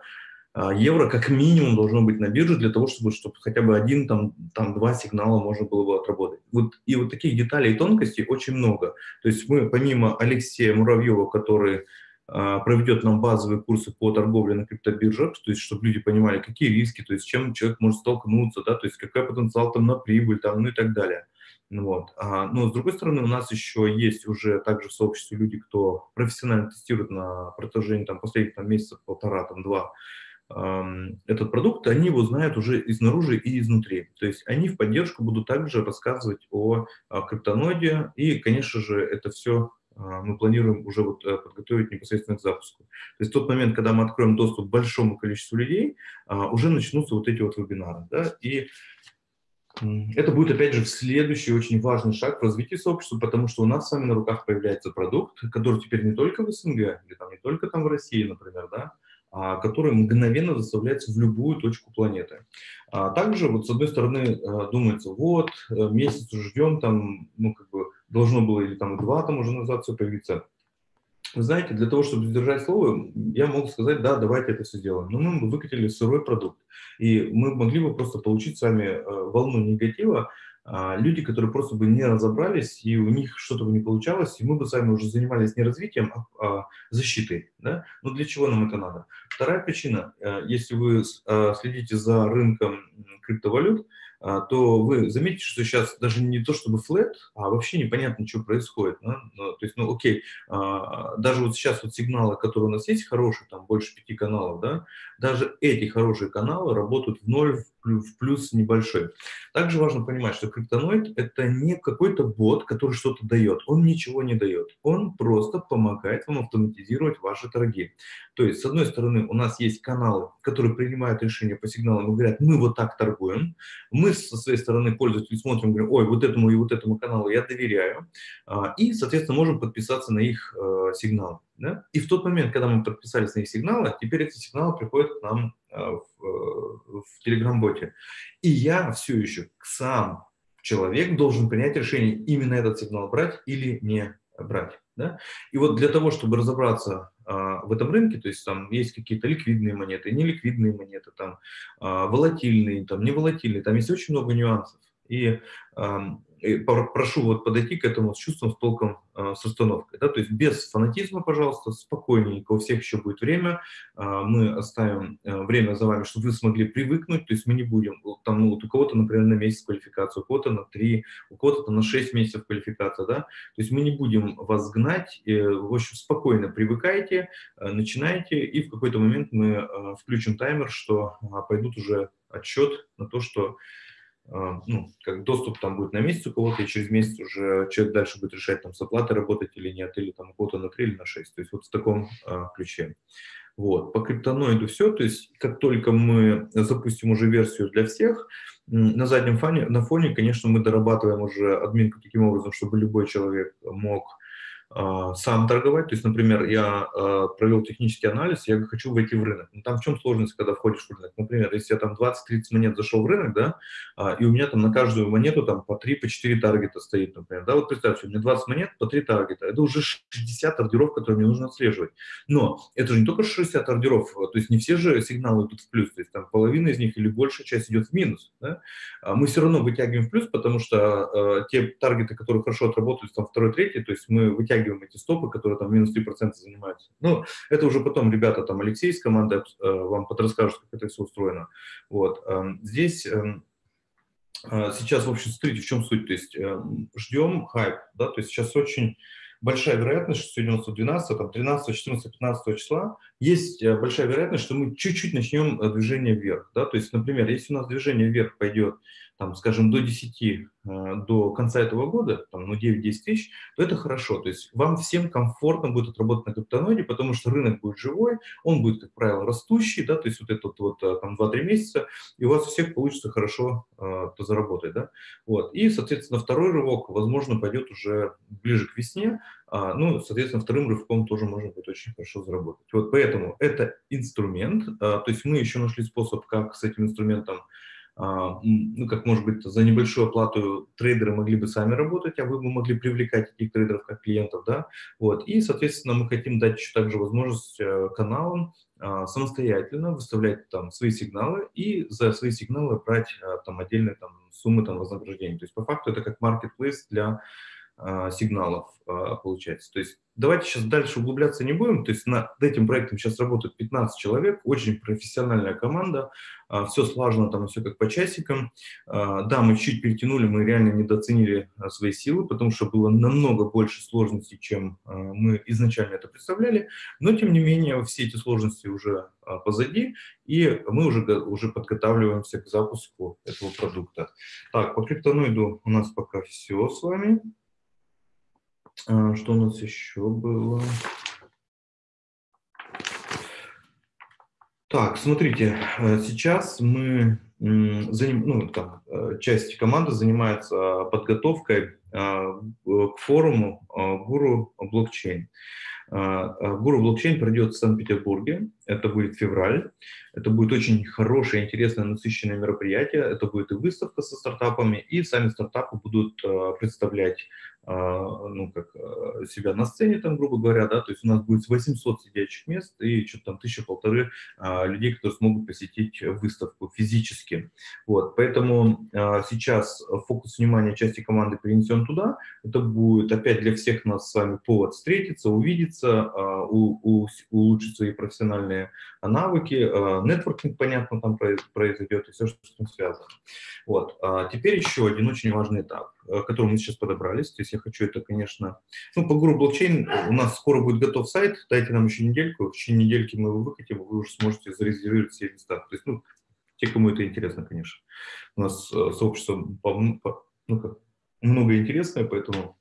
евро как минимум должно быть на бирже для того, чтобы, чтобы хотя бы один, там, там два сигнала можно было бы отработать. Вот, и вот таких деталей и тонкостей очень много. То есть мы помимо Алексея Муравьева, который а, проведет нам базовые курсы по торговле на криптобиржах, то есть чтобы люди понимали, какие риски, то есть с чем человек может столкнуться, да, то есть какой потенциал там на прибыль, там, ну и так далее. Вот. А, но с другой стороны, у нас еще есть уже также в сообществе люди, кто профессионально тестирует на протяжении там, последних там, месяцев, полтора, там, два, этот продукт, они его знают уже изнаружи и изнутри. То есть они в поддержку будут также рассказывать о, о криптоноде, и, конечно же, это все а, мы планируем уже вот э, подготовить непосредственно к запуску. То есть в тот момент, когда мы откроем доступ большому количеству людей, а, уже начнутся вот эти вот вебинары. Да? И это будет, опять же, следующий очень важный шаг в развитии сообщества, потому что у нас с вами на руках появляется продукт, который теперь не только в СНГ, или там не только там в России, например, да, а, который мгновенно доставляется в любую точку планеты. А также, вот с одной стороны, э, думается, вот, э, месяц ждем, там, ну, как бы, должно было или там два там уже назад все появиться. Знаете, для того, чтобы сдержать слово, я могу сказать, да, давайте это все сделаем. Но мы выкатили сырой продукт, и мы могли бы просто получить с вами э, волну негатива, а, люди, которые просто бы не разобрались, и у них что-то бы не получалось, и мы бы сами уже занимались не развитием, а, защитой. Да? Но для чего нам это надо? Вторая причина, э, если вы э, следите за рынком криптовалют, а, то вы заметите, что сейчас даже не то чтобы флет, а вообще непонятно, что происходит. Да? То есть, ну окей, а, даже вот сейчас вот сигналы, которые у нас есть хорошие, там больше пяти каналов, да, даже эти хорошие каналы работают в ноль, в плюс небольшой. Также важно понимать, что криптоноид – это не какой-то бот, который что-то дает. Он ничего не дает. Он просто помогает вам автоматизировать ваши торги. То есть, с одной стороны, у нас есть каналы, которые принимают решения по сигналам и говорят, мы вот так торгуем. Мы со своей стороны пользователи смотрим, говорим, ой, вот этому и вот этому каналу я доверяю. А, и, соответственно, можем подписаться на их э, сигналы. Да? И в тот момент, когда мы подписались на их сигналы, теперь эти сигналы приходят к нам э, в, э, в Telegram-боте. И я все еще сам человек должен принять решение, именно этот сигнал брать или не брать. Да? И вот для того, чтобы разобраться а, в этом рынке, то есть там есть какие-то ликвидные монеты, неликвидные монеты, там а, волатильные, там неволатильные, там есть очень много нюансов. И прошу вот подойти к этому с чувством, с толком, э, с расстановкой. Да? То есть без фанатизма, пожалуйста, спокойненько, у всех еще будет время. Э, мы оставим время за вами, чтобы вы смогли привыкнуть. То есть мы не будем, там, ну, вот у кого-то, например, на месяц квалификацию, у кого-то на три, у кого-то на шесть месяцев квалификация. Да? То есть мы не будем вас гнать. В общем, спокойно привыкайте, начинайте, и в какой-то момент мы включим таймер, что пойдут уже отчет на то, что а, ну, как доступ там будет на месяц у кого-то, и через месяц уже человек дальше будет решать, там, с оплатой работать или нет, или там у кого-то на 3 или на 6. То есть вот в таком а, ключе. Вот. По криптоноиду все, то есть как только мы запустим уже версию для всех, на заднем фоне, на фоне, конечно, мы дорабатываем уже админку таким образом, чтобы любой человек мог а, сам торговать. То есть, например, я э, провел технический анализ, я хочу войти в рынок. Ну, там в чем сложность, когда входишь в рынок? Например, если я там 20-30 монет зашел в рынок, да, э, и у меня там на каждую монету там по 3, по 4 таргета стоит, например, да, вот представьте, у меня 20 монет по 3 таргета, это уже 60 ордеров, которые мне нужно отслеживать. Но это же не только 60 ордеров, то есть не все же сигналы идут в плюс, то есть там половина из них или большая часть идет в минус. Да? А мы все равно вытягиваем в плюс, потому что те таргеты, которые хорошо отработали, там второй, третий, то есть мы вытягиваем вытягиваем эти стопы, которые там минус 3% занимаются. Ну, это уже потом ребята, там Алексей из команды э, вам подрасскажут, как это все устроено. Вот. Э, здесь э, э, сейчас, в общем, смотрите, в чем суть. То есть э, ждем хайп, да, то есть сейчас очень большая вероятность, что сегодня у нас 12, там 13, 14, 15 числа, есть э, большая вероятность, что мы чуть-чуть начнем движение вверх. Да? То есть, например, если у нас движение вверх пойдет там, скажем, до 10, э, до конца этого года, там, ну, 9-10 тысяч, то это хорошо. То есть вам всем комфортно будет отработать на криптоноиде, потому что рынок будет живой, он будет, как правило, растущий, да, то есть вот этот вот э, там 2-3 месяца, и у вас всех получится хорошо э, заработать, да. Вот. И, соответственно, второй рывок, возможно, пойдет уже ближе к весне, а, ну, соответственно, вторым рывком тоже можно будет очень хорошо заработать. Вот поэтому это инструмент, а, то есть мы еще нашли способ, как с этим инструментом ну, как может быть, за небольшую оплату трейдеры могли бы сами работать, а вы бы могли привлекать этих трейдеров как клиентов, да, вот, и, соответственно, мы хотим дать еще также возможность э, каналам а, самостоятельно выставлять там свои сигналы и за свои сигналы брать а, там отдельные там суммы там вознаграждения. То есть по факту это как marketplace для а, сигналов а, получается. То есть давайте сейчас дальше углубляться не будем. То есть над этим проектом сейчас работают 15 человек, очень профессиональная команда, а, все слажено, там все как по часикам. Да, мы чуть перетянули, мы реально недооценили свои силы, потому что было намного больше сложностей, чем мы изначально это представляли. Но, тем не менее, все эти сложности уже позади, и мы уже, уже подготавливаемся к запуску этого продукта. Так, по криптоноиду у нас пока все с вами. А, что у нас еще было? Так, смотрите, э, сейчас мы, ну, там, э, часть команды занимается подготовкой а, к форуму а, Гуру блокчейн. Гуру блокчейн пройдет в Санкт-Петербурге, это будет февраль, это будет очень хорошее, интересное, насыщенное мероприятие, это будет и выставка со стартапами, и сами стартапы будут представлять ну, как а, себя на сцене, там, грубо говоря, да, то есть у нас будет 800 сидячих мест и что-то там тысяча-полторы а, людей, которые смогут посетить выставку физически. Вот, поэтому сейчас фокус внимания части команды перенесен туда. Это будет опять для всех нас с вами повод встретиться, увидеться, улучшить свои профессиональные навыки, нетворкинг, понятно, там произойдет и все, что с этим связано. Вот, теперь еще один очень важный этап, к которому мы сейчас подобрались, то есть я хочу это, конечно... Ну, по гуру блокчейн у нас скоро будет готов сайт, дайте нам еще недельку, в течение недельки мы его выкатим, вы уже сможете зарезервировать все места. То есть, ну, те, кому это интересно, конечно. У нас э, сообщество по, по, ну, как, много интересное, поэтому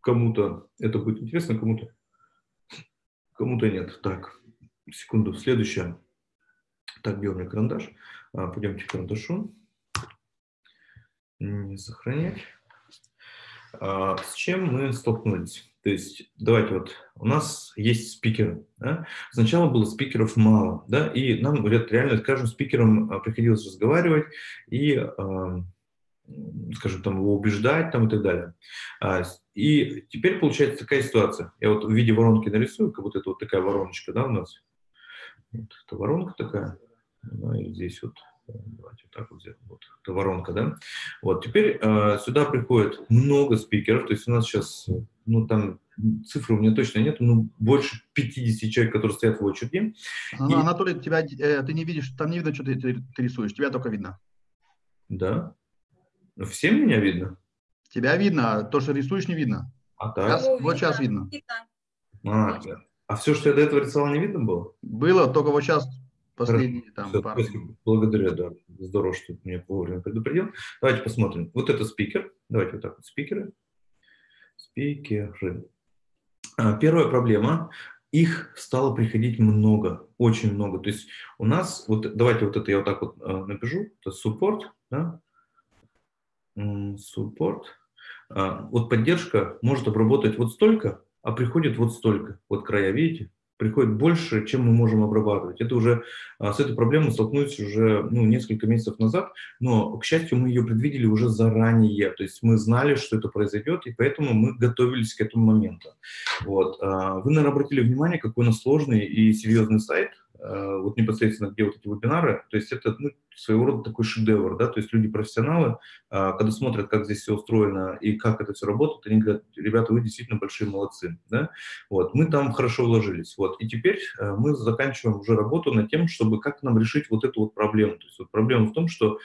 кому-то это будет интересно, кому-то кому-то нет. Так, секунду, следующее. Так, где у меня карандаш? А, пойдемте к карандашу. Не сохранять. А, с чем мы столкнулись? То есть, давайте вот, у нас есть спикеры. Да? Сначала было спикеров мало, да, и нам, говорят, реально с каждым спикером а, приходилось разговаривать и, э, скажем, там, его убеждать там, и так далее. И теперь получается такая ситуация. Я вот в виде воронки нарисую, как будто это вот такая вороночка, да, у нас. Вот это воронка такая. Ну, и здесь вот так вот. Вот, это воронка, да? Вот, теперь э, сюда приходит много спикеров, то есть у нас сейчас, ну, там цифры у меня точно нет, но больше 50 человек, которые стоят в очереди. И... Анатолий, тебя, э, ты не видишь, там не видно, что ты, ты, ты рисуешь, тебя только видно. Да? Всем меня видно? Тебя видно, а то, что рисуешь, не видно. А так? Сейчас, вот сейчас видно. А, а все, что я до этого рисовал, не видно было? Было, только вот сейчас последние там Все, пару. Благодарю, да. Здорово, что ты меня вовремя предупредил. Давайте посмотрим. Вот это спикер. Давайте вот так вот спикеры. Спикеры. А, первая проблема. Их стало приходить много, очень много. То есть у нас, вот давайте вот это я вот так вот э, напишу, это support, да, support. А, вот поддержка может обработать вот столько, а приходит вот столько. Вот края, видите? Приходит больше, чем мы можем обрабатывать. Это уже а, с этой проблемой столкнулись уже ну, несколько месяцев назад, но, к счастью, мы ее предвидели уже заранее. То есть мы знали, что это произойдет, и поэтому мы готовились к этому моменту. Вот. А, вы, наверное, обратили внимание, какой у нас сложный и серьезный сайт – вот непосредственно где вот эти вебинары, то есть это ну, своего рода такой шедевр, да, то есть люди-профессионалы, а, когда смотрят, как здесь все устроено и как это все работает, они говорят, ребята, вы действительно большие молодцы, да, вот, мы там хорошо вложились, вот, и теперь э, мы заканчиваем уже работу над тем, чтобы как нам решить вот эту вот проблему, то есть вот проблема в том, что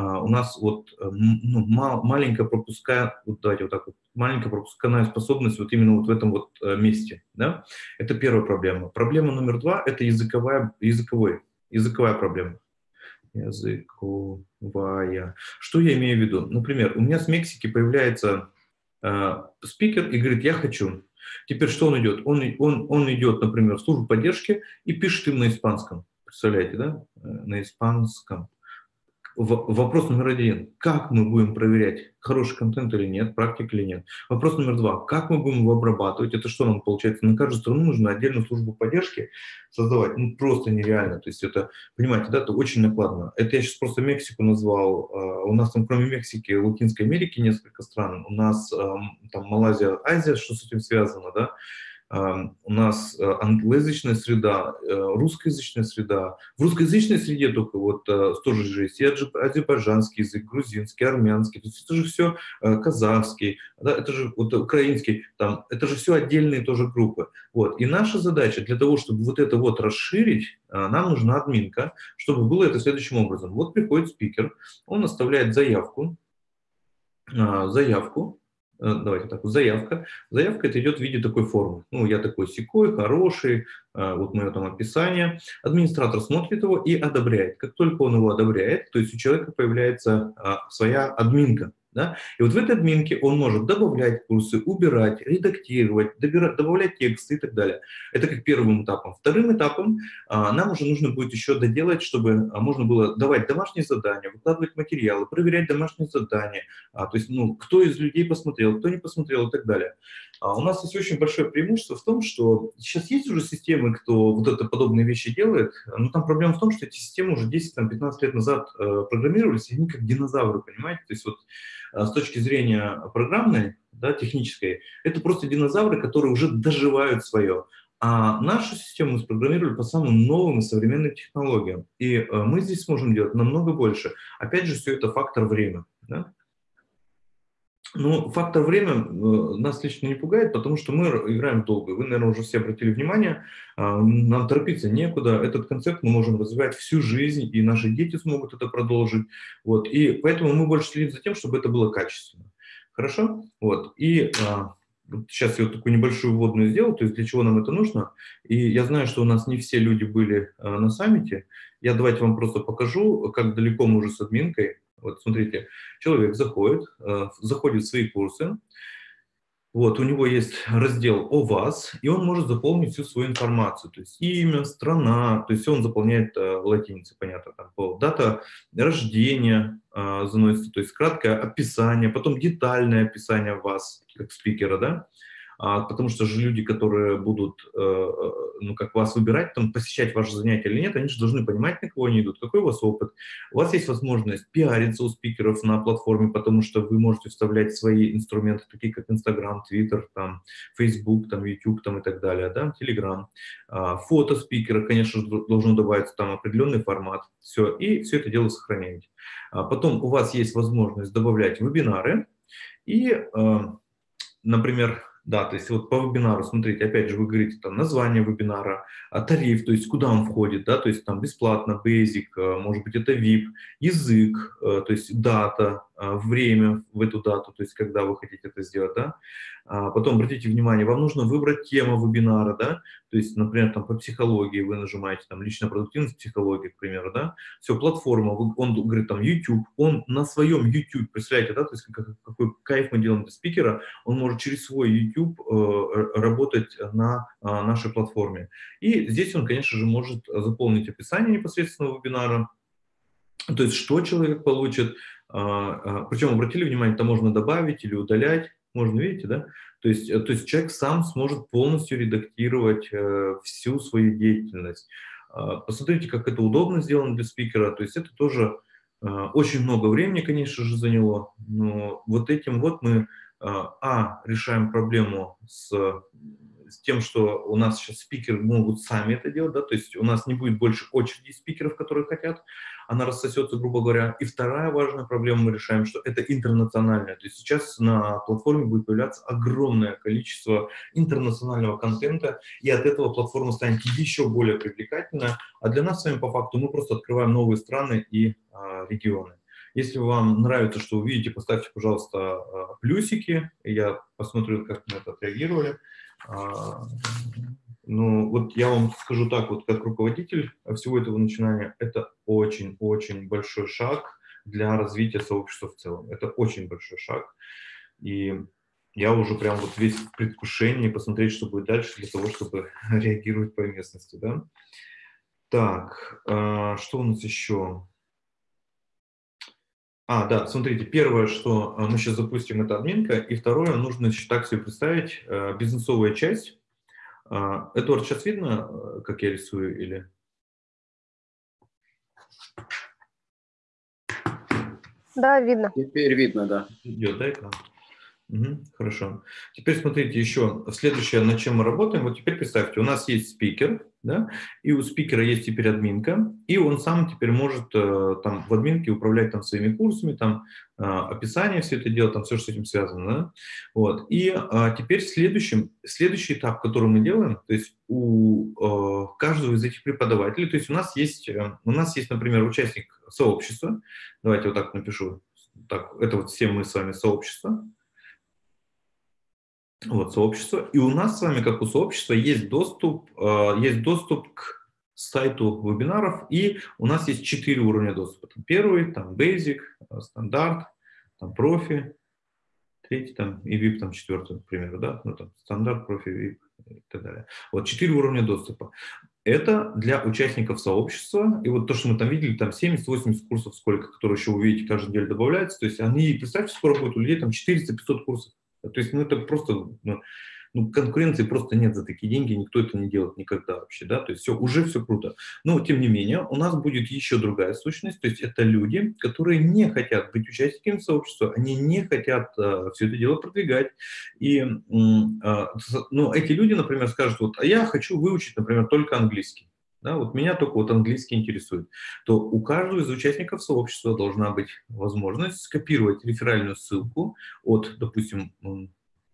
у нас вот э, ну, мал, пропуская, вот давайте вот так вот, маленькая пропускная способность вот именно вот в этом вот э, месте, да, это первая проблема. Проблема номер два – это языковая, языковой, языковая проблема. Языковая. Что я имею в виду? Например, у меня с Мексики появляется э, спикер и говорит, я хочу. Теперь что он идет? Он, он, он идет, например, в службу поддержки и пишет им на испанском. Представляете, да? Э, на испанском вопрос номер один. Как мы будем проверять, хороший контент или нет, практик или нет? Вопрос номер два. Как мы будем его обрабатывать? Это что нам получается? На каждую страну нужно отдельную службу поддержки создавать. Ну, просто нереально. То есть это, понимаете, да, это очень накладно. Это я сейчас просто Мексику назвал. А, у нас там, кроме Мексики, Латинской Америки несколько стран. У нас там Малайзия, Азия, что с этим связано, да? У нас э, англоязычная среда, э, русскоязычная среда. В русскоязычной среде только вот э, тоже же есть и азербайджанский язык, грузинский, армянский, то есть это же все казахский, да, это же вот украинский, там, это же все отдельные тоже группы. Вот. И наша задача для того, чтобы вот это вот расширить, нам нужна админка, чтобы было это следующим образом. Вот приходит спикер, он оставляет заявку, заявку, давайте так, заявка. Заявка это идет в виде такой формы. Ну, я такой секой, хороший, э, вот мое там описание. Администратор смотрит его и одобряет. Как только он его одобряет, то есть у человека появляется а, своя админка. Да? И вот в этой админке он может добавлять курсы, убирать, редактировать, добирать, добавлять тексты и так далее. Это как первым этапом. Вторым этапом а, нам уже нужно будет еще доделать, чтобы а, можно было давать домашние задания, выкладывать материалы, проверять домашние задания. А, то есть, ну, кто из людей посмотрел, кто не посмотрел и так далее. А у нас есть очень большое преимущество в том, что сейчас есть уже системы, кто вот это подобные вещи делает, но там проблема в том, что эти системы уже 10-15 лет назад э, программировались, и они как динозавры, понимаете? То есть вот а, с точки зрения программной, да, технической, это просто динозавры, которые уже доживают свое. А нашу систему мы спрограммировали по самым новым и современным технологиям. И э, мы здесь сможем делать намного больше. Опять же, все это фактор времени. Да? Ну, фактор время э, нас лично не пугает, потому что мы играем долго. Вы, наверное, уже все обратили внимание, а, нам торопиться некуда. Этот концепт мы можем развивать всю жизнь, и наши дети смогут это продолжить. Вот. И поэтому мы больше следим за тем, чтобы это было качественно. Хорошо? Вот. И а, сейчас я вот такую небольшую вводную сделал, то есть для чего нам это нужно. И я знаю, что у нас не все люди были а, на саммите. Я давайте вам просто покажу, как далеко мы уже с админкой. Вот смотрите, человек заходит, э, заходит в свои курсы, вот, у него есть раздел «О вас», и он может заполнить всю свою информацию, то есть имя, страна, то есть он заполняет э, латиницей, понятно, там, по, дата рождения э, заносится, то есть краткое описание, потом детальное описание вас, как спикера, да, потому что же люди, которые будут, э, ну, как вас выбирать, там, посещать ваше занятие или нет, они же должны понимать, на кого они идут, какой у вас опыт. У вас есть возможность пиариться у спикеров на платформе, потому что вы можете вставлять свои инструменты, такие как Instagram, Twitter, там, Facebook, там, YouTube там, и так далее, да, Telegram. А, фото спикера, конечно, должно добавиться там определенный формат. Все, и все это дело сохраняете. А потом у вас есть возможность добавлять вебинары и, э, например, да, то есть вот по вебинару, смотрите, опять же, вы говорите там название вебинара, а тариф, то есть куда он входит, да, то есть там бесплатно, basic, э, может быть, это VIP, язык, э, то есть дата, время в эту дату, то есть когда вы хотите это сделать, да. А потом обратите внимание, вам нужно выбрать тему вебинара, да, то есть, например, там по психологии вы нажимаете там личная продуктивность психологии, к примеру, да, все, платформа, он говорит там YouTube, он на своем YouTube, представляете, да, то есть какой кайф мы делаем для спикера, он может через свой YouTube э, работать на э, нашей платформе. И здесь он, конечно же, может заполнить описание непосредственно вебинара, то есть что человек получит, а, причем обратили внимание, это можно добавить или удалять, можно, видите, да? То есть, э, то есть человек сам сможет полностью редактировать э, всю свою деятельность. Э, посмотрите, как это удобно сделано для спикера. То есть это тоже э, очень много времени, конечно же, заняло. Но вот этим вот мы, а, решаем проблему с с тем, что у нас сейчас спикеры могут сами это делать, да, то есть у нас не будет больше очереди спикеров, которые хотят, она рассосется, грубо говоря. И вторая важная проблема мы решаем, что это интернациональная. То есть сейчас на платформе будет появляться огромное количество интернационального контента, и от этого платформа станет еще более привлекательной. А для нас с вами по факту мы просто открываем новые страны и а, регионы. Если вам нравится, что вы видите, поставьте, пожалуйста, а, плюсики. Я посмотрю, как на это отреагировали. А, ну, вот я вам скажу так, вот как руководитель всего этого начинания, это очень-очень большой шаг для развития сообщества в целом. Это очень большой шаг. И я уже прям вот весь в предвкушении посмотреть, что будет дальше, для того, чтобы реагировать по местности, да. Так, а, что у нас еще? А, да, смотрите, первое, что а, мы сейчас запустим, это админка, и второе, нужно так себе представить, э, бизнесовая часть. А, Эдуард, сейчас видно, э, как я рисую, или? Да, видно. Теперь видно, да. Идет, да, экран? Угу, хорошо. Теперь смотрите еще, следующее, над чем мы работаем. Вот теперь представьте, у нас есть спикер, да, и у спикера есть теперь админка, и он сам теперь может э, там в админке управлять там своими курсами, там э, описание все это делать, там все, что с этим связано, да? Вот. И э, теперь следующим, следующий этап, который мы делаем, то есть у э, каждого из этих преподавателей, то есть у нас есть, э, у нас есть, например, участник сообщества, давайте вот так напишу, так, это вот все мы с вами сообщество, вот, сообщество. И у нас с вами, как у сообщества, есть доступ, э, есть доступ к сайту вебинаров, и у нас есть четыре уровня доступа. Там первый, там Basic, э, стандарт, там профи, третий там и VIP, там четвертый, к примеру, да, ну там стандарт, профи, VIP и так далее. Вот четыре уровня доступа. Это для участников сообщества. И вот то, что мы там видели, там 70-80 курсов, сколько, которые еще увидите, каждую неделю добавляется. То есть они, представьте, скоро будет у людей там 400-500 курсов то есть, ну, это просто, ну, ну, конкуренции просто нет за такие деньги, никто это не делает никогда вообще, да, то есть все, уже все круто. Но, тем не менее, у нас будет еще другая сущность, то есть это люди, которые не хотят быть участниками сообщества, они не хотят э, все это дело продвигать, и, э, ну, эти люди, например, скажут, вот, а я хочу выучить, например, только английский. Да, вот меня только вот английский интересует, то у каждого из участников сообщества должна быть возможность скопировать реферальную ссылку от, допустим,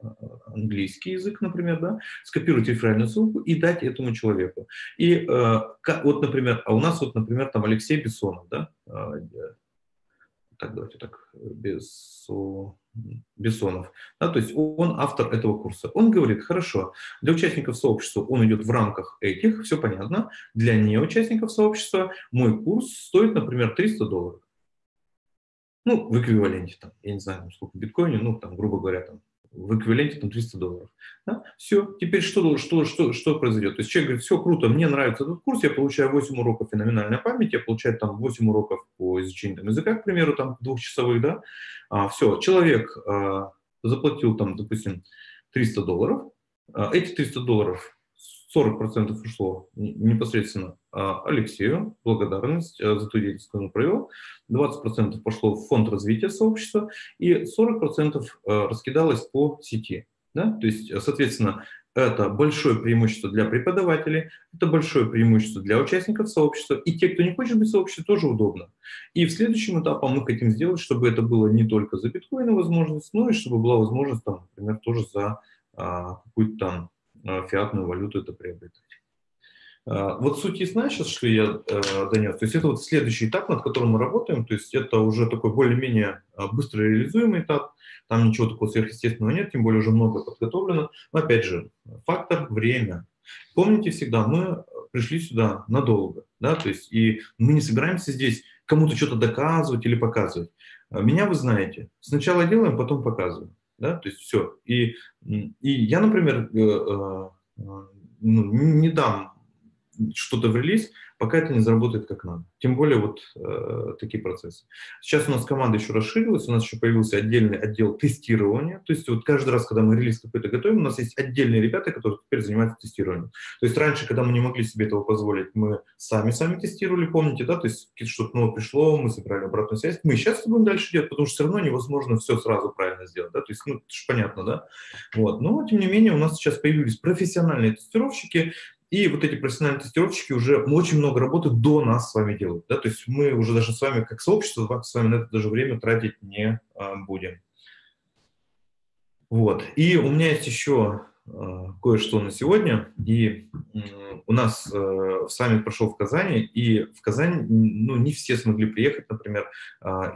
а, английский язык, например, да, скопировать реферальную ссылку и дать этому человеку. И э, вот, например, а у нас вот, например, там Алексей Бессонов, да, э, так давайте так, без Бессонов, да, то есть он автор этого курса. Он говорит, хорошо, для участников сообщества он идет в рамках этих, все понятно, для неучастников сообщества мой курс стоит, например, 300 долларов. Ну, в эквиваленте, там, я не знаю, сколько биткоине, ну, там, грубо говоря, там, в эквиваленте там 300 долларов. Да? Все, теперь что, что, что, что произойдет? То есть человек говорит, все круто, мне нравится этот курс, я получаю 8 уроков феноменальной памяти, я получаю там 8 уроков по изучению там, языка, к примеру, там двухчасовых, да, а, все, человек а, заплатил там, допустим, 300 долларов. А, эти 300 долларов 40% ушло непосредственно а, Алексею, благодарность а, за ту деятельность, которую он провел. 20% пошло в фонд развития сообщества и 40% раскидалось по сети. Да? То есть, соответственно, это большое преимущество для преподавателей, это большое преимущество для участников сообщества, и те, кто не хочет быть в сообществе, тоже удобно. И в следующем этапе мы хотим сделать, чтобы это было не только за биткоины возможность, но и чтобы была возможность, там, например, тоже за а, какую-то там фиатную валюту это приобретать. А, вот суть ясна сейчас, что я э, донес. То есть это вот следующий этап, над которым мы работаем. То есть это уже такой более-менее а, быстро реализуемый этап. Там ничего такого сверхъестественного нет, тем более уже много подготовлено. Но опять же, фактор – время. Помните всегда, мы пришли сюда надолго, да, то есть и мы не собираемся здесь кому-то что-то доказывать или показывать. Меня вы знаете. Сначала делаем, потом показываем, да, то есть все. И, и я, например, э, э, ну, не дам что-то в релиз, пока это не заработает как надо. Тем более вот э, такие процессы. Сейчас у нас команда еще расширилась, у нас еще появился отдельный отдел тестирования. То есть вот каждый раз, когда мы релиз какой-то готовим, у нас есть отдельные ребята, которые теперь занимаются тестированием. То есть раньше, когда мы не могли себе этого позволить, мы сами-сами тестировали, помните, да, то есть что-то новое пришло, мы собрали обратную связь. Мы сейчас будем дальше делать, потому что все равно невозможно все сразу правильно сделать, да, то есть, ну, это же понятно, да. Вот. Но, тем не менее, у нас сейчас появились профессиональные тестировщики, и вот эти профессиональные тестировщики уже очень много работы до нас с вами делают. Да? То есть мы уже даже с вами, как сообщество, с вами на это даже время тратить не а, будем. Вот. И у меня есть еще а, кое-что на сегодня. И у нас а, саммит прошел в Казани, и в Казани ну, не все смогли приехать, например,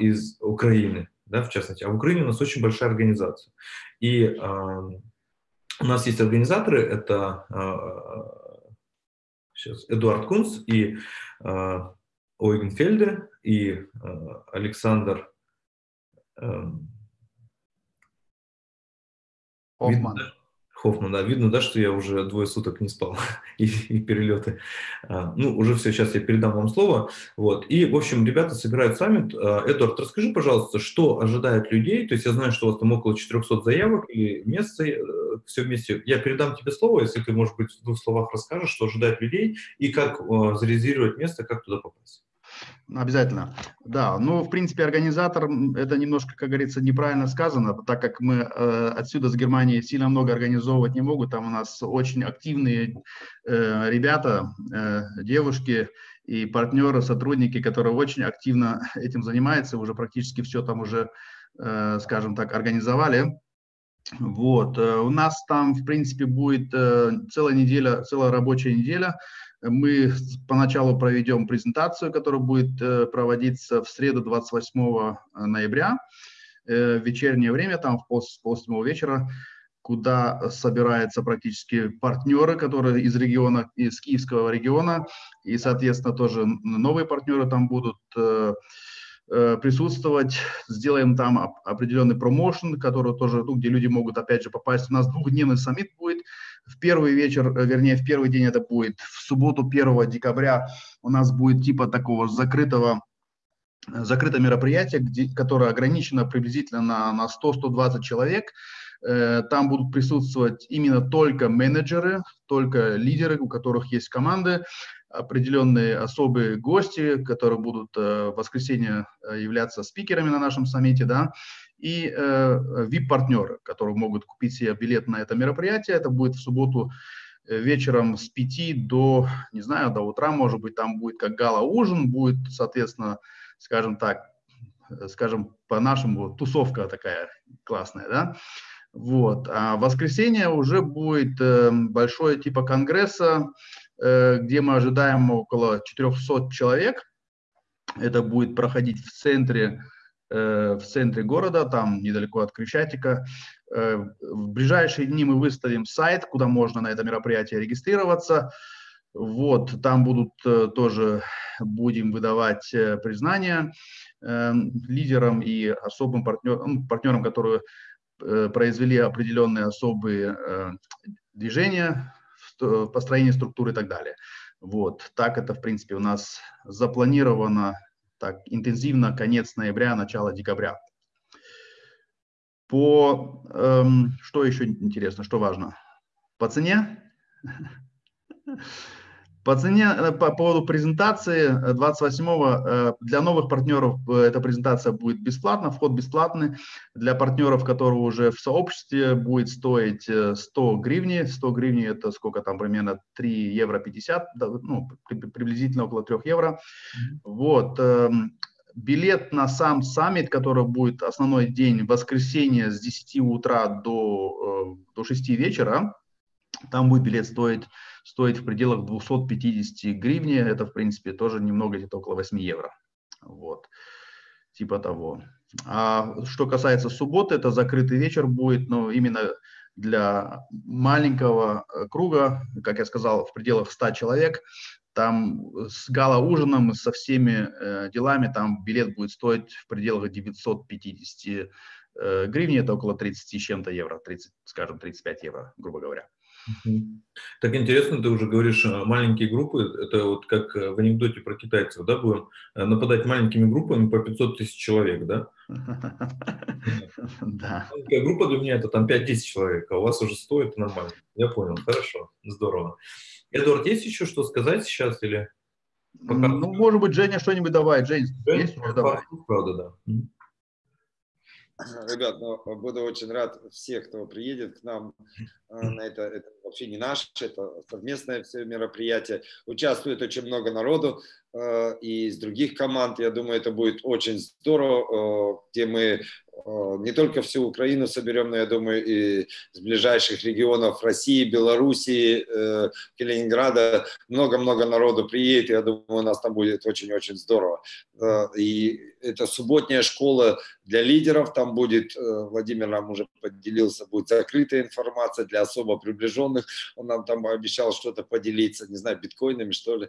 из Украины, да, в частности. А в Украине у нас очень большая организация. И у нас есть организаторы, это сейчас Эдуард Кунц и э, Ойген Фельде и э, Александр э, Хоффман. Хоффман, да, видно, да, что я уже двое суток не спал и, и перелеты. А, ну, уже все, сейчас я передам вам слово. Вот. И, в общем, ребята собирают саммит. А, Эдуард, расскажи, пожалуйста, что ожидает людей? То есть я знаю, что у вас там около 400 заявок и места, э, все вместе. Я передам тебе слово, если ты, может быть, в двух словах расскажешь, что ожидает людей и как а, зарезервировать место, как туда попасть. Обязательно. Да, ну, в принципе, организатор, это немножко, как говорится, неправильно сказано, так как мы э, отсюда, с Германии, сильно много организовывать не могут. Там у нас очень активные э, ребята, э, девушки и партнеры, сотрудники, которые очень активно этим занимаются, уже практически все там уже, э, скажем так, организовали. Вот, э, у нас там, в принципе, будет э, целая неделя, целая рабочая неделя мы поначалу проведем презентацию, которая будет э, проводиться в среду 28 э, ноября, э, в вечернее время, там в пол, пол вечера, куда собираются практически партнеры, которые из региона, из Киевского региона, и, соответственно, тоже новые партнеры там будут присутствовать, сделаем там определенный промоушен, который тоже, ну, где люди могут, опять же, попасть. У нас двухдневный саммит будет, в первый вечер, э, вернее, в первый день это будет в субботу 1 декабря у нас будет типа такого закрытого э, закрытое мероприятие, где, которое ограничено приблизительно на, на 100-120 человек. Э, там будут присутствовать именно только менеджеры, только лидеры, у которых есть команды, определенные особые гости, которые будут в воскресенье являться спикерами на нашем саммите, да, и э, VIP-партнеры, которые могут купить себе билет на это мероприятие. Это будет в субботу э, вечером с 5 до, не знаю, до утра, может быть, там будет как гала-ужин, будет, соответственно, скажем так, э, скажем по-нашему, тусовка такая классная, да. Вот. А в воскресенье уже будет э, большое типа конгресса, э, где мы ожидаем около 400 человек. Это будет проходить в центре Э, в центре города, там недалеко от Крещатика. Э, в ближайшие дни мы выставим сайт, куда можно на это мероприятие регистрироваться. Вот, там будут э, тоже, будем выдавать признания лидерам и особым партнерам, ну, партнерам, которые произвели определенные особые движения в построении структуры и так далее. Вот, так это, в принципе, у нас запланировано так интенсивно конец ноября, начало декабря. По, эм, что еще интересно, что важно? По цене? По цене, э, по поводу презентации 28-го, э, э, для новых партнеров эта презентация будет бесплатна, вход бесплатный. Для партнеров, которые уже в сообществе, будет стоить 100 гривни. 100 гривни это сколько там, примерно 3 евро 50, ну, приблизительно около 3 евро. Вот. Эм, билет на сам саммит, который будет основной день, воскресенье с 10 утра до, до 6 вечера, там будет билет стоить стоит в пределах 250 гривни. Это, в принципе, тоже немного, где-то около 8 евро. Вот. Типа того. А что касается субботы, это закрытый вечер будет, но именно для маленького э, круга, как я сказал, в пределах 100 человек, там с гала-ужином, со всеми э, делами, там билет будет стоить в пределах 950 э, гривен, это около 30 с чем-то евро, 30, скажем, 35 евро, грубо говоря. Так интересно, ты уже говоришь, э, маленькие группы, это вот как э, в анекдоте про китайцев, да, будем э, нападать маленькими группами по 500 тысяч человек, да? Да. Маленькая группа для меня это там 5 тысяч человек, а у вас уже 100, это нормально. Я понял, хорошо, здорово. Эдуард, есть еще что сказать сейчас или? Пока... Ну, может быть, Женя что-нибудь давай. Жень, Жень есть? Давай. Правда, да. Ребят, ну, буду очень рад всех, кто приедет к нам на это. Это вообще не наше, это совместное все мероприятие. Участвует очень много народу э, и из других команд. Я думаю, это будет очень здорово, э, где мы Э, не только всю Украину соберем, но, я думаю, и с ближайших регионов России, Белоруссии, э, Калининграда много-много народу приедет. Я думаю, у нас там будет очень-очень здорово. Э, и это субботняя школа для лидеров. Там будет, Владимир нам уже поделился, будет закрытая информация для особо приближенных. Он нам там обещал что-то поделиться, не знаю, биткоинами, что ли.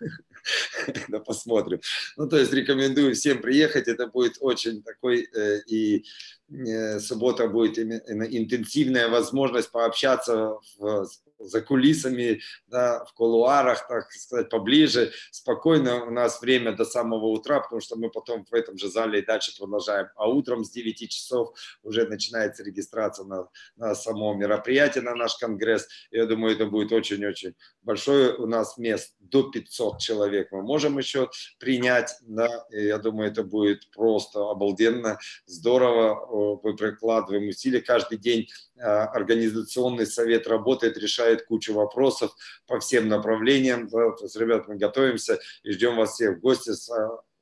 да посмотрим. Ну, то есть рекомендую всем приехать, это будет очень такой, э, и э, суббота будет интенсивная возможность пообщаться в, за кулисами, да, в кулуарах, так сказать, поближе, спокойно. У нас время до самого утра, потому что мы потом в этом же зале и дальше продолжаем. А утром с 9 часов уже начинается регистрация на, на само мероприятие, на наш конгресс. Я думаю, это будет очень-очень большое у нас мест, до 500 человек мы можем еще принять. Да, я думаю, это будет просто обалденно, здорово. Мы прикладываем усилия каждый день. А, организационный совет работает, решает кучу вопросов по всем направлениям. Есть, ребят, мы готовимся и ждем вас всех в гости с,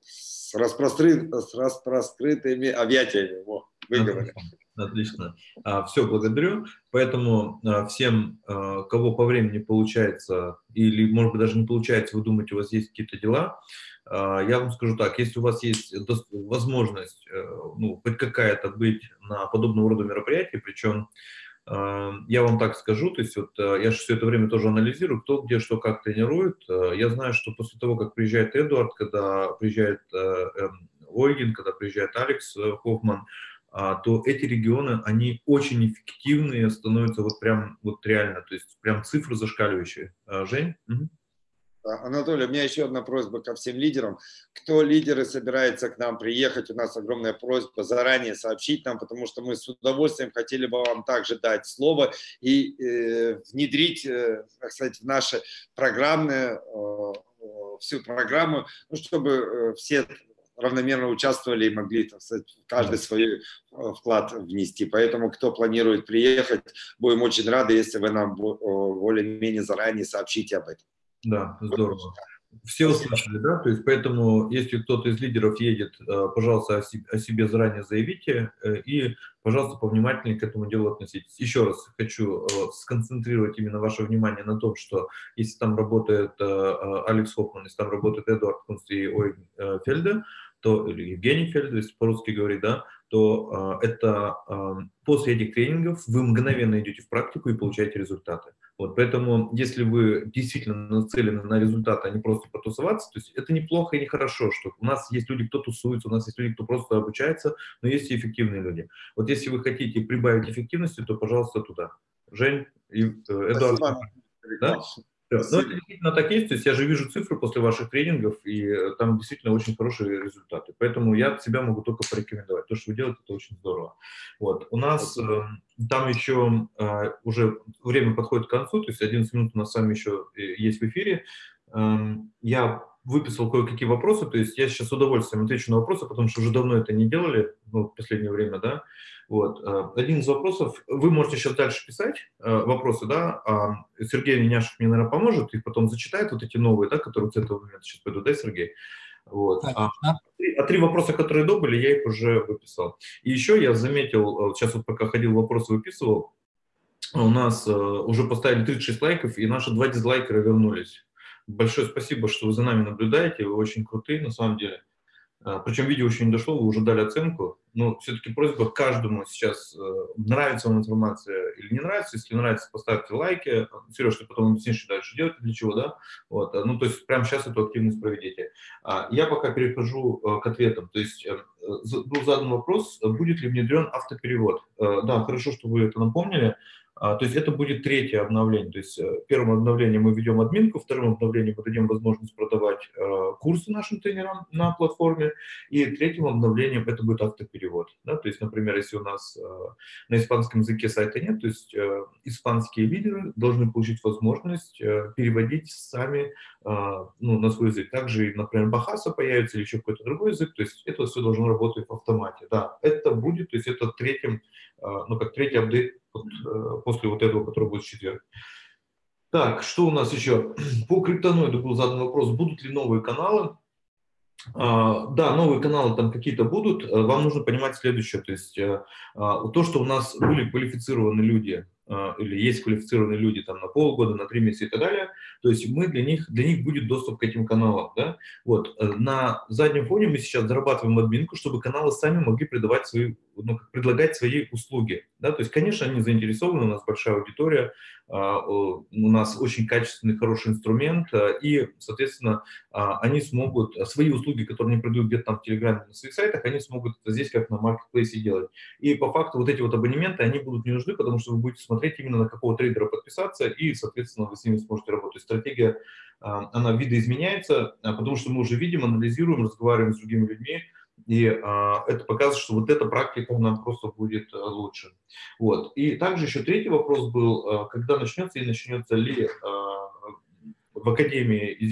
с, распростры, с распроскрытыми объятиями. Во, выговорили. Отлично. А, все, благодарю. Поэтому а, всем, а, кого по времени получается, или, может быть, даже не получается, вы думаете, у вас есть какие-то дела, я вам скажу так, если у вас есть возможность, э, ну, хоть какая-то быть на подобного рода мероприятии, причем я вам так скажу, то есть вот э, я же все это время тоже анализирую, кто где что как тренирует. Э, я знаю, что после того, как приезжает Эдуард, когда приезжает эм, Ойгин, когда приезжает Алекс Хоффман, а, то эти регионы, они очень эффективные, становятся вот прям, вот реально, то есть прям цифры зашкаливающие. Жень? Угу. Анатолий, у меня еще одна просьба ко всем лидерам. Кто лидеры собирается к нам приехать, у нас огромная просьба заранее сообщить нам, потому что мы с удовольствием хотели бы вам также дать слово и э, внедрить, э, сказать, в наши программные, э, всю программу, ну, чтобы э, все равномерно участвовали и могли, так сказать, каждый свой э, вклад внести. Поэтому, кто планирует приехать, будем очень рады, если вы нам более-менее заранее сообщите об этом. Да, здорово. Все услышали, да? То есть поэтому, если кто-то из лидеров едет, э, пожалуйста, о себе, о себе заранее заявите э, и, пожалуйста, повнимательнее к этому делу относитесь. Еще раз хочу сконцентрировать именно ваше внимание на том, что если там работает Алекс Хоффман, если там работает Эдуард Кунст и Ой Фельде, то, или Евгений Фельд, если по-русски говорить, да, то э, это э, после этих тренингов вы мгновенно идете в практику и получаете результаты. Вот, поэтому, если вы действительно нацелены на результаты, а не просто потусоваться, то есть это неплохо и нехорошо, что у нас есть люди, кто тусуется, у нас есть люди, кто просто обучается, но есть и эффективные люди. Вот если вы хотите прибавить эффективности, то, пожалуйста, туда. Жень и э, Эдуард. Да? Ну, это действительно так есть, то есть я же вижу цифры после ваших тренингов, и э, там действительно очень хорошие результаты. Поэтому я себя могу только порекомендовать. То, что вы делаете, это очень здорово. Вот. У нас э, там еще э, уже время подходит к концу, то есть 11 минут у нас с вами еще э, есть в эфире. Э, я выписал кое-какие вопросы, то есть я сейчас с удовольствием отвечу на вопросы, потому что уже давно это не делали, ну, в последнее время, да. Вот. Э, один из вопросов, вы можете сейчас дальше писать э, вопросы, да, а Сергей Неняшев мне, наверное, поможет, их потом зачитает, вот эти новые, да, которые с этого момента сейчас пойдут, да, Сергей? Вот. А, а три вопроса, которые до были, я их уже выписал. И еще я заметил, сейчас вот пока ходил, вопросы выписывал, у нас уже поставили 36 лайков, и наши два дизлайкера вернулись. Большое спасибо, что вы за нами наблюдаете, вы очень крутые на самом деле. А, Причем видео еще не дошло, вы уже дали оценку. Но все-таки просьба каждому сейчас, э, нравится вам информация или не нравится. Если нравится, поставьте лайки. Сереж, ты потом объяснишь, что дальше делать, для чего, да? Вот. Ну, то есть прямо сейчас эту активность проведите. А, я пока перехожу э, к ответам. То есть э, был задан вопрос, будет ли внедрен автоперевод. Да, хорошо, что вы это напомнили. А, то есть это будет третье обновление. То есть э, первым обновлением мы ведем админку, вторым обновлением мы дадим возможность продавать э, курсы нашим тренерам на платформе, и третьим обновлением это будет автоперевод. Да? То есть, например, если у нас э, на испанском языке сайта нет, то есть испанские лидеры должны получить возможность переводить сами ну, на свой язык. Также, например, Бахаса появится или еще какой-то другой язык, то есть это все должно работать в автомате. Да, это будет, то есть это третьим, ну как третий апдейт вот, э, после вот этого, который будет в четверг. Так, что у нас еще? По криптоноиду был задан вопрос, будут ли новые каналы. А, да, новые каналы там какие-то будут. Э, вам нужно понимать следующее. То есть а, то, что у нас были квалифицированные люди, или есть квалифицированные люди там на полгода, на три месяца и так далее, то есть мы для них, для них будет доступ к этим каналам. Да? Вот. Э, на заднем фоне мы сейчас зарабатываем админку, чтобы каналы сами могли предавать свои, ну, предлагать свои услуги. Да? То есть, конечно, они заинтересованы, у нас большая аудитория, а, у нас очень качественный, хороший инструмент, а, и, соответственно, они смогут свои услуги, которые они продают где-то там в Телеграме, на своих сайтах, они смогут здесь как на маркетплейсе делать. И по факту вот эти вот абонементы, они будут не нужны, потому что вы будете смотреть именно на какого трейдера подписаться, и, соответственно, вы с ними сможете работать. Стратегия, а, она видоизменяется, а, потому что мы уже видим, анализируем, разговариваем с другими людьми, и а, это показывает, что вот эта практика, она просто будет лучше. Вот. И также еще третий вопрос был, когда начнется и начнется ли в Академии а,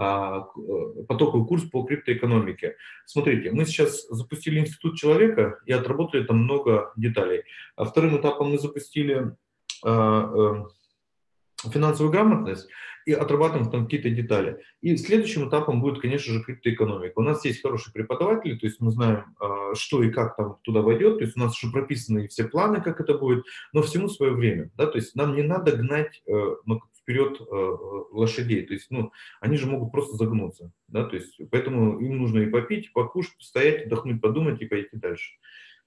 потоковый курс по криптоэкономике. Смотрите, мы сейчас запустили Институт человека и отработали там много деталей. А вторым этапом мы запустили а, а, финансовую грамотность и отрабатываем там какие-то детали. И следующим этапом будет, конечно же, криптоэкономика. У нас есть хорошие преподаватели, то есть мы знаем, что и как там туда войдет, то есть у нас уже прописаны все планы, как это будет, но всему свое время. Да? То есть нам не надо гнать э, ну, вперед э, лошадей. То есть, ну, они же могут просто загнуться, да, то есть, поэтому им нужно и попить, и покушать, постоять, отдохнуть, подумать и пойти дальше.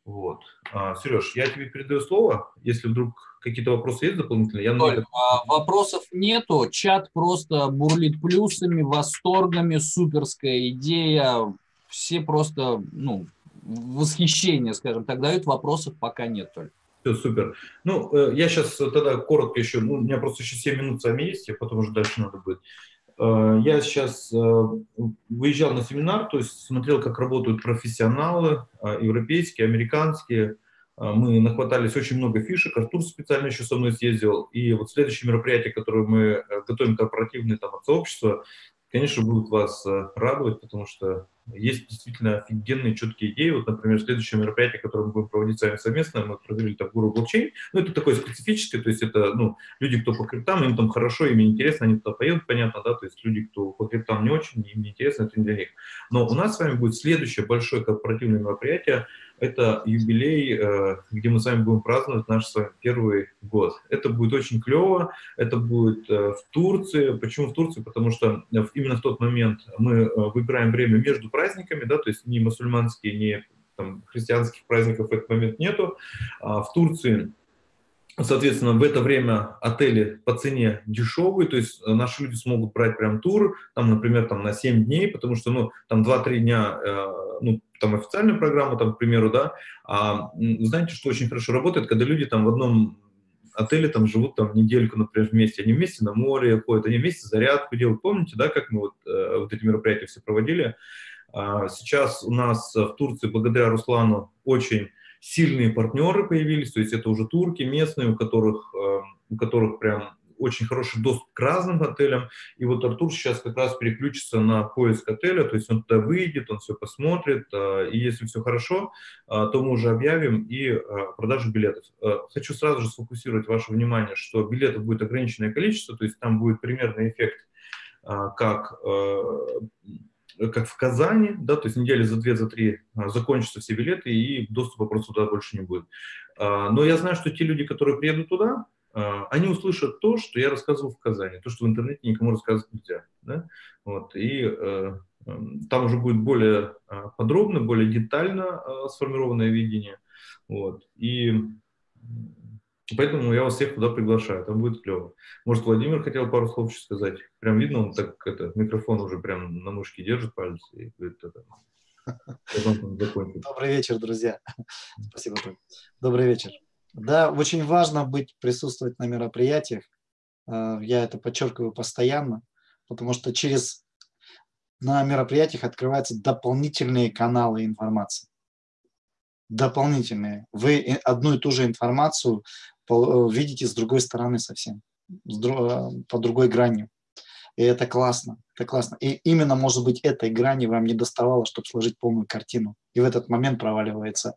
Вот. А, Сереж, я тебе передаю слово, если вдруг какие-то вопросы есть дополнительные. Я Толь, а, вопросов нету, чат просто бурлит плюсами, восторгами, суперская идея, все просто, ну, восхищение, скажем так, дают, вопросов пока нет только. Все, супер. Ну, э, я сейчас тогда коротко еще, ну, у меня просто еще 7 минут с вами есть, а потом уже дальше надо будет. Э, я сейчас э, выезжал на семинар, то есть смотрел, как работают профессионалы, европейские, американские. Мы нахватались очень много фишек, Артур специально еще со мной съездил. И вот следующее мероприятие, которое мы готовим корпоративное там от сообщества, конечно, будут вас радовать, потому что есть действительно офигенные, четкие идеи. Вот, например, следующее мероприятие, которое мы будем проводить с вами совместно, мы провели там гуру блокчейн. Ну, это такое специфическое, то есть это, ну, люди, кто по криптам, им там хорошо, им интересно, они туда поедут, понятно, да, то есть люди, кто по криптам не очень, им не интересно, это не для них. Но у нас с вами будет следующее большое корпоративное мероприятие, это юбилей, э, где мы с вами будем праздновать наш с вами первый год. Это будет очень клево, это будет э, в Турции. Почему в Турции? Потому что именно в тот момент мы э, выбираем время между праздниками, да, то есть ни мусульманские, ни там, христианских праздников в этот момент нету. А в Турции Соответственно, в это время отели по цене дешевые, то есть наши люди смогут брать прям тур, там, например, там на 7 дней, потому что, ну, там 2-3 дня, э, ну, там официальная программа, там, к примеру, да, а знаете, что очень хорошо работает, когда люди там в одном отели там живут там недельку, например, вместе. Они вместе на море ходят, они вместе зарядку делают. Помните, да, как мы вот, э, вот эти мероприятия все проводили? А, сейчас у нас в Турции, благодаря Руслану, очень сильные партнеры появились, то есть это уже турки местные, у которых, э, у которых прям очень хороший доступ к разным отелям. И вот Артур сейчас как раз переключится на поиск отеля, то есть он туда выйдет, он все посмотрит, э, и если все хорошо, э, то мы уже объявим и продажу билетов. Хочу сразу же сфокусировать ваше внимание, что билетов будет ограниченное количество, то есть там будет примерный эффект как как в Казани, да, то есть недели за две, за три а, закончатся все билеты, и доступа просто туда больше не будет. А, но я знаю, что те люди, которые приедут туда, а, они услышат то, что я рассказывал в Казани, то, что в интернете никому рассказывать нельзя. Да? Вот, и э, там уже будет более подробно, более детально сформированное видение. Вот, и Поэтому я вас всех туда приглашаю, там будет клево. Может, Владимир хотел пару слов еще сказать? Прям видно, он так это, микрофон уже прям на мышке держит палец и говорит это. Добрый вечер, друзья. Спасибо. Добрый вечер. Да, очень важно быть, присутствовать на мероприятиях. Э, я это подчеркиваю постоянно, потому что через на мероприятиях открываются дополнительные каналы информации дополнительные. Вы одну и ту же информацию видите с другой стороны совсем, э, по другой грани. И это классно, это классно. И именно, может быть, этой грани вам не доставало, чтобы сложить полную картину. И в этот момент проваливаются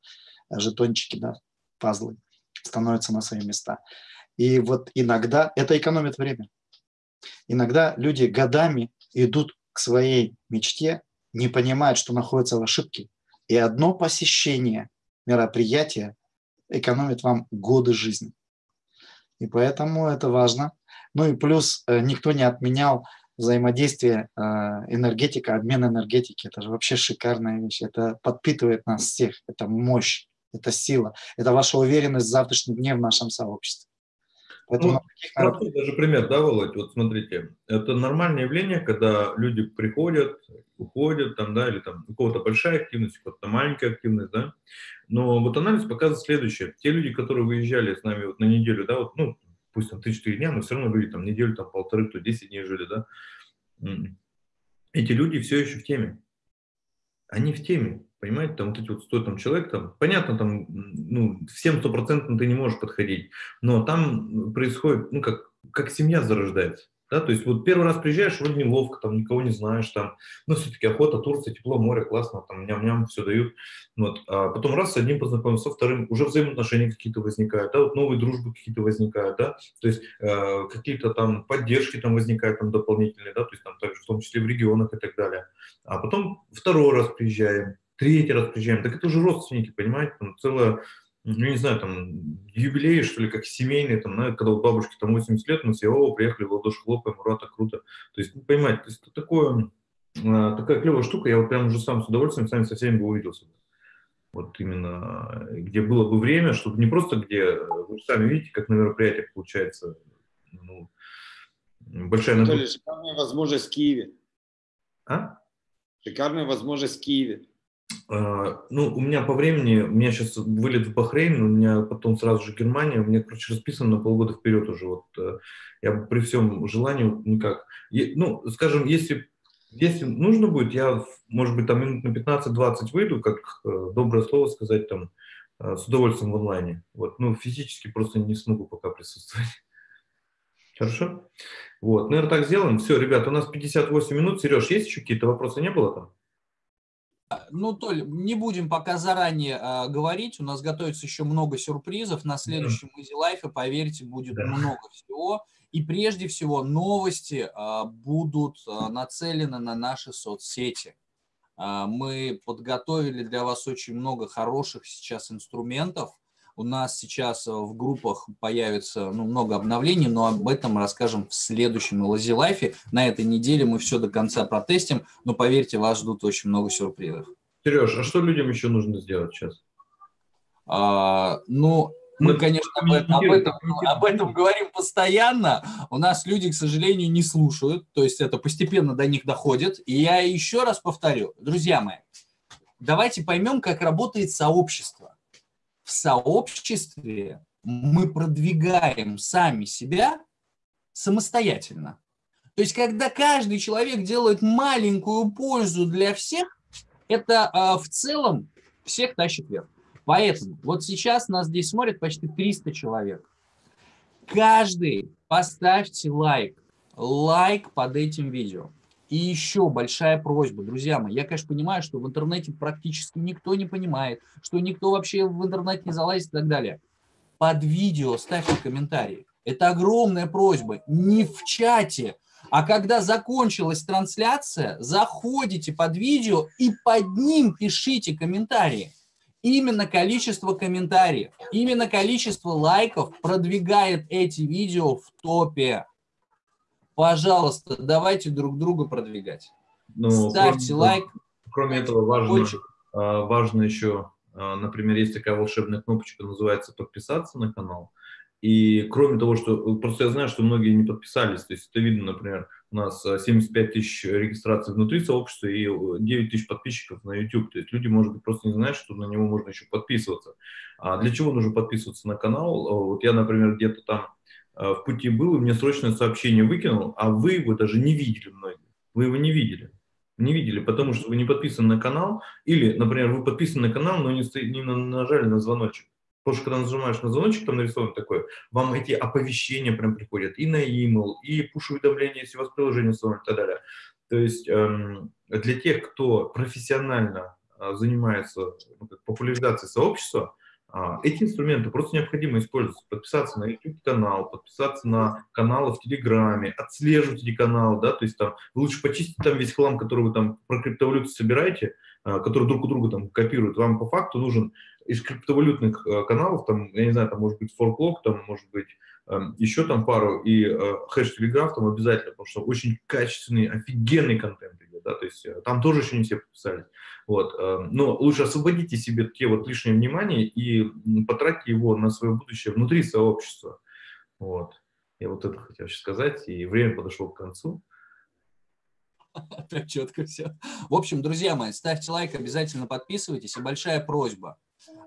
э, жетончики, да, пазлы, становятся на свои места. И вот иногда это экономит время. Иногда люди годами идут к своей мечте, не понимают, что находятся в ошибке. И одно посещение мероприятия экономит вам годы жизни. И поэтому это важно. Ну и плюс э, никто не отменял взаимодействие э, энергетика, обмен энергетики. Это же вообще шикарная вещь. Это подпитывает нас всех. Это мощь, это сила. Это ваша уверенность в завтрашнем дне в нашем сообществе. Поэтому ну, таких... даже пример, да, Володь? Вот смотрите, это нормальное явление, когда люди приходят, уходят, там, да, или там у кого-то большая активность, у кого-то маленькая активность, да. Но вот анализ показывает следующее. Те люди, которые выезжали с нами вот на неделю, да, вот, ну, пусть там 3-4 дня, но все равно люди там неделю, там полторы, то 10 дней жили, да. Эти люди все еще в теме. Они в теме, понимаете, там вот эти вот 100 там, человек, там, понятно, там, ну, всем стопроцентно ты не можешь подходить, но там происходит, ну, как, как семья зарождается. Да, то есть вот первый раз приезжаешь, вроде неловко, там никого не знаешь, там, но все-таки охота, Турция, тепло, море, классно, там ням-ням, все дают. Вот. А потом раз с одним познакомился, со вторым, уже взаимоотношения какие-то возникают, да, вот новые дружбы какие-то возникают, да, то есть э, какие-то там поддержки там возникают там дополнительные, да, то есть там также в том числе в регионах и так далее. А потом второй раз приезжаем, третий раз приезжаем, так это уже родственники, понимаете, там целая ну, не знаю, там, юбилей, что ли, как семейный, там, знаете, когда у бабушки там 80 лет, мы все, о, приехали, в ладоши хлопаем, ура, так круто. То есть, ну, понимаете, то есть, это такое, а, такая клевая штука, я вот прям уже сам с удовольствием сами со всеми бы увиделся. Вот именно, где было бы время, чтобы не просто где, вы сами видите, как на мероприятиях получается, ну, большая нагрузка. Шикарная возможность в Киеве. А? Шикарная возможность в Киеве. А, ну, у меня по времени, у меня сейчас вылет в Бахрейн, у меня потом сразу же Германия, у меня, короче, расписано на полгода вперед уже. Вот э, я при всем желании никак. Ну, скажем, если, если нужно будет, я, может быть, там минут на 15-20 выйду, как э, доброе слово сказать, там, э, с удовольствием в онлайне. Вот, ну, физически просто не смогу пока присутствовать. Хорошо? Вот, наверное, так сделаем. Все, ребят, у нас 58 минут. Сереж, есть еще какие-то вопросы? Не было там? Ну, Толь, не будем пока заранее а, говорить. У нас готовится еще много сюрпризов. На следующем Easy Life, поверьте, будет да. много всего. И прежде всего новости а, будут а, нацелены на наши соцсети. А, мы подготовили для вас очень много хороших сейчас инструментов – у нас сейчас э, в группах появится ну, много обновлений, но об этом расскажем в следующем Lazy Life. На этой неделе мы все до конца протестим, но поверьте, вас ждут очень много сюрпризов. Сереж, а что людям еще нужно сделать сейчас? А, ну, мы, мы конечно, об этом, об, этом, об этом говорим постоянно. У нас люди, к сожалению, не слушают, то есть это постепенно до них доходит. И я еще раз повторю, друзья мои, давайте поймем, как работает сообщество в сообществе мы продвигаем сами себя самостоятельно. То есть, когда каждый человек делает маленькую пользу для всех, это э, в целом всех тащит вверх. Поэтому вот сейчас нас здесь смотрит почти 300 человек. Каждый поставьте лайк, лайк под этим видео. И еще большая просьба, друзья мои, я, конечно, понимаю, что в интернете практически никто не понимает, что никто вообще в интернет не залазит и так далее. Под видео ставьте комментарии. Это огромная просьба. Не в чате, а когда закончилась трансляция, заходите под видео и под ним пишите комментарии. Именно количество комментариев, именно количество лайков продвигает эти видео в топе. Пожалуйста, давайте друг друга продвигать. Ну, Ставьте кроме, лайк. Кроме этого, важно, Очень. а, важно еще, а, например, есть такая волшебная кнопочка, называется «Подписаться на канал». И кроме того, что просто я знаю, что многие не подписались, то есть это видно, например, у нас а, 75 тысяч регистраций внутри сообщества и 9 тысяч подписчиков на YouTube. То есть люди, может быть, просто не знают, что на него можно еще подписываться. А для чего нужно подписываться на канал? А, Вот я, например, где-то там а, в пути был, и мне срочное сообщение выкинул, а вы его даже не видели многие. Вы его не видели. Не видели, потому что вы не подписаны на канал, или, например, вы подписаны на канал, но не, не на- нажали на звоночек. Потому что когда нажимаешь на звоночек, там нарисовано такое, вам эти оповещения прям приходят и на e-mail, и пуш-уведомления, если у вас приложение установлено и так далее. То есть эм, для тех, кто профессионально а, занимается ну, популяризацией сообщества, эти инструменты просто необходимо использовать. Подписаться на YouTube-канал, подписаться на каналы в Телеграме, отслеживать эти каналы, да, то есть там лучше почистить там весь хлам, который вы там про криптовалюту собираете, а, который друг у друга там копируют. Вам по факту нужен из криптовалютных э, каналов, там, я не знаю, там может быть форклог, там может быть эм, еще там пару, и э, хэш телеграф там обязательно, потому что очень качественный, офигенный контент идет, да, то есть э, там тоже еще не все подписались. Вот, э, но лучше освободите себе те вот лишнее внимание и потратьте его на свое будущее внутри сообщества. Вот. Я вот это хотел сказать, и время подошло к концу. Так четко все. В общем, друзья мои, ставьте лайк, обязательно подписывайтесь. И большая просьба.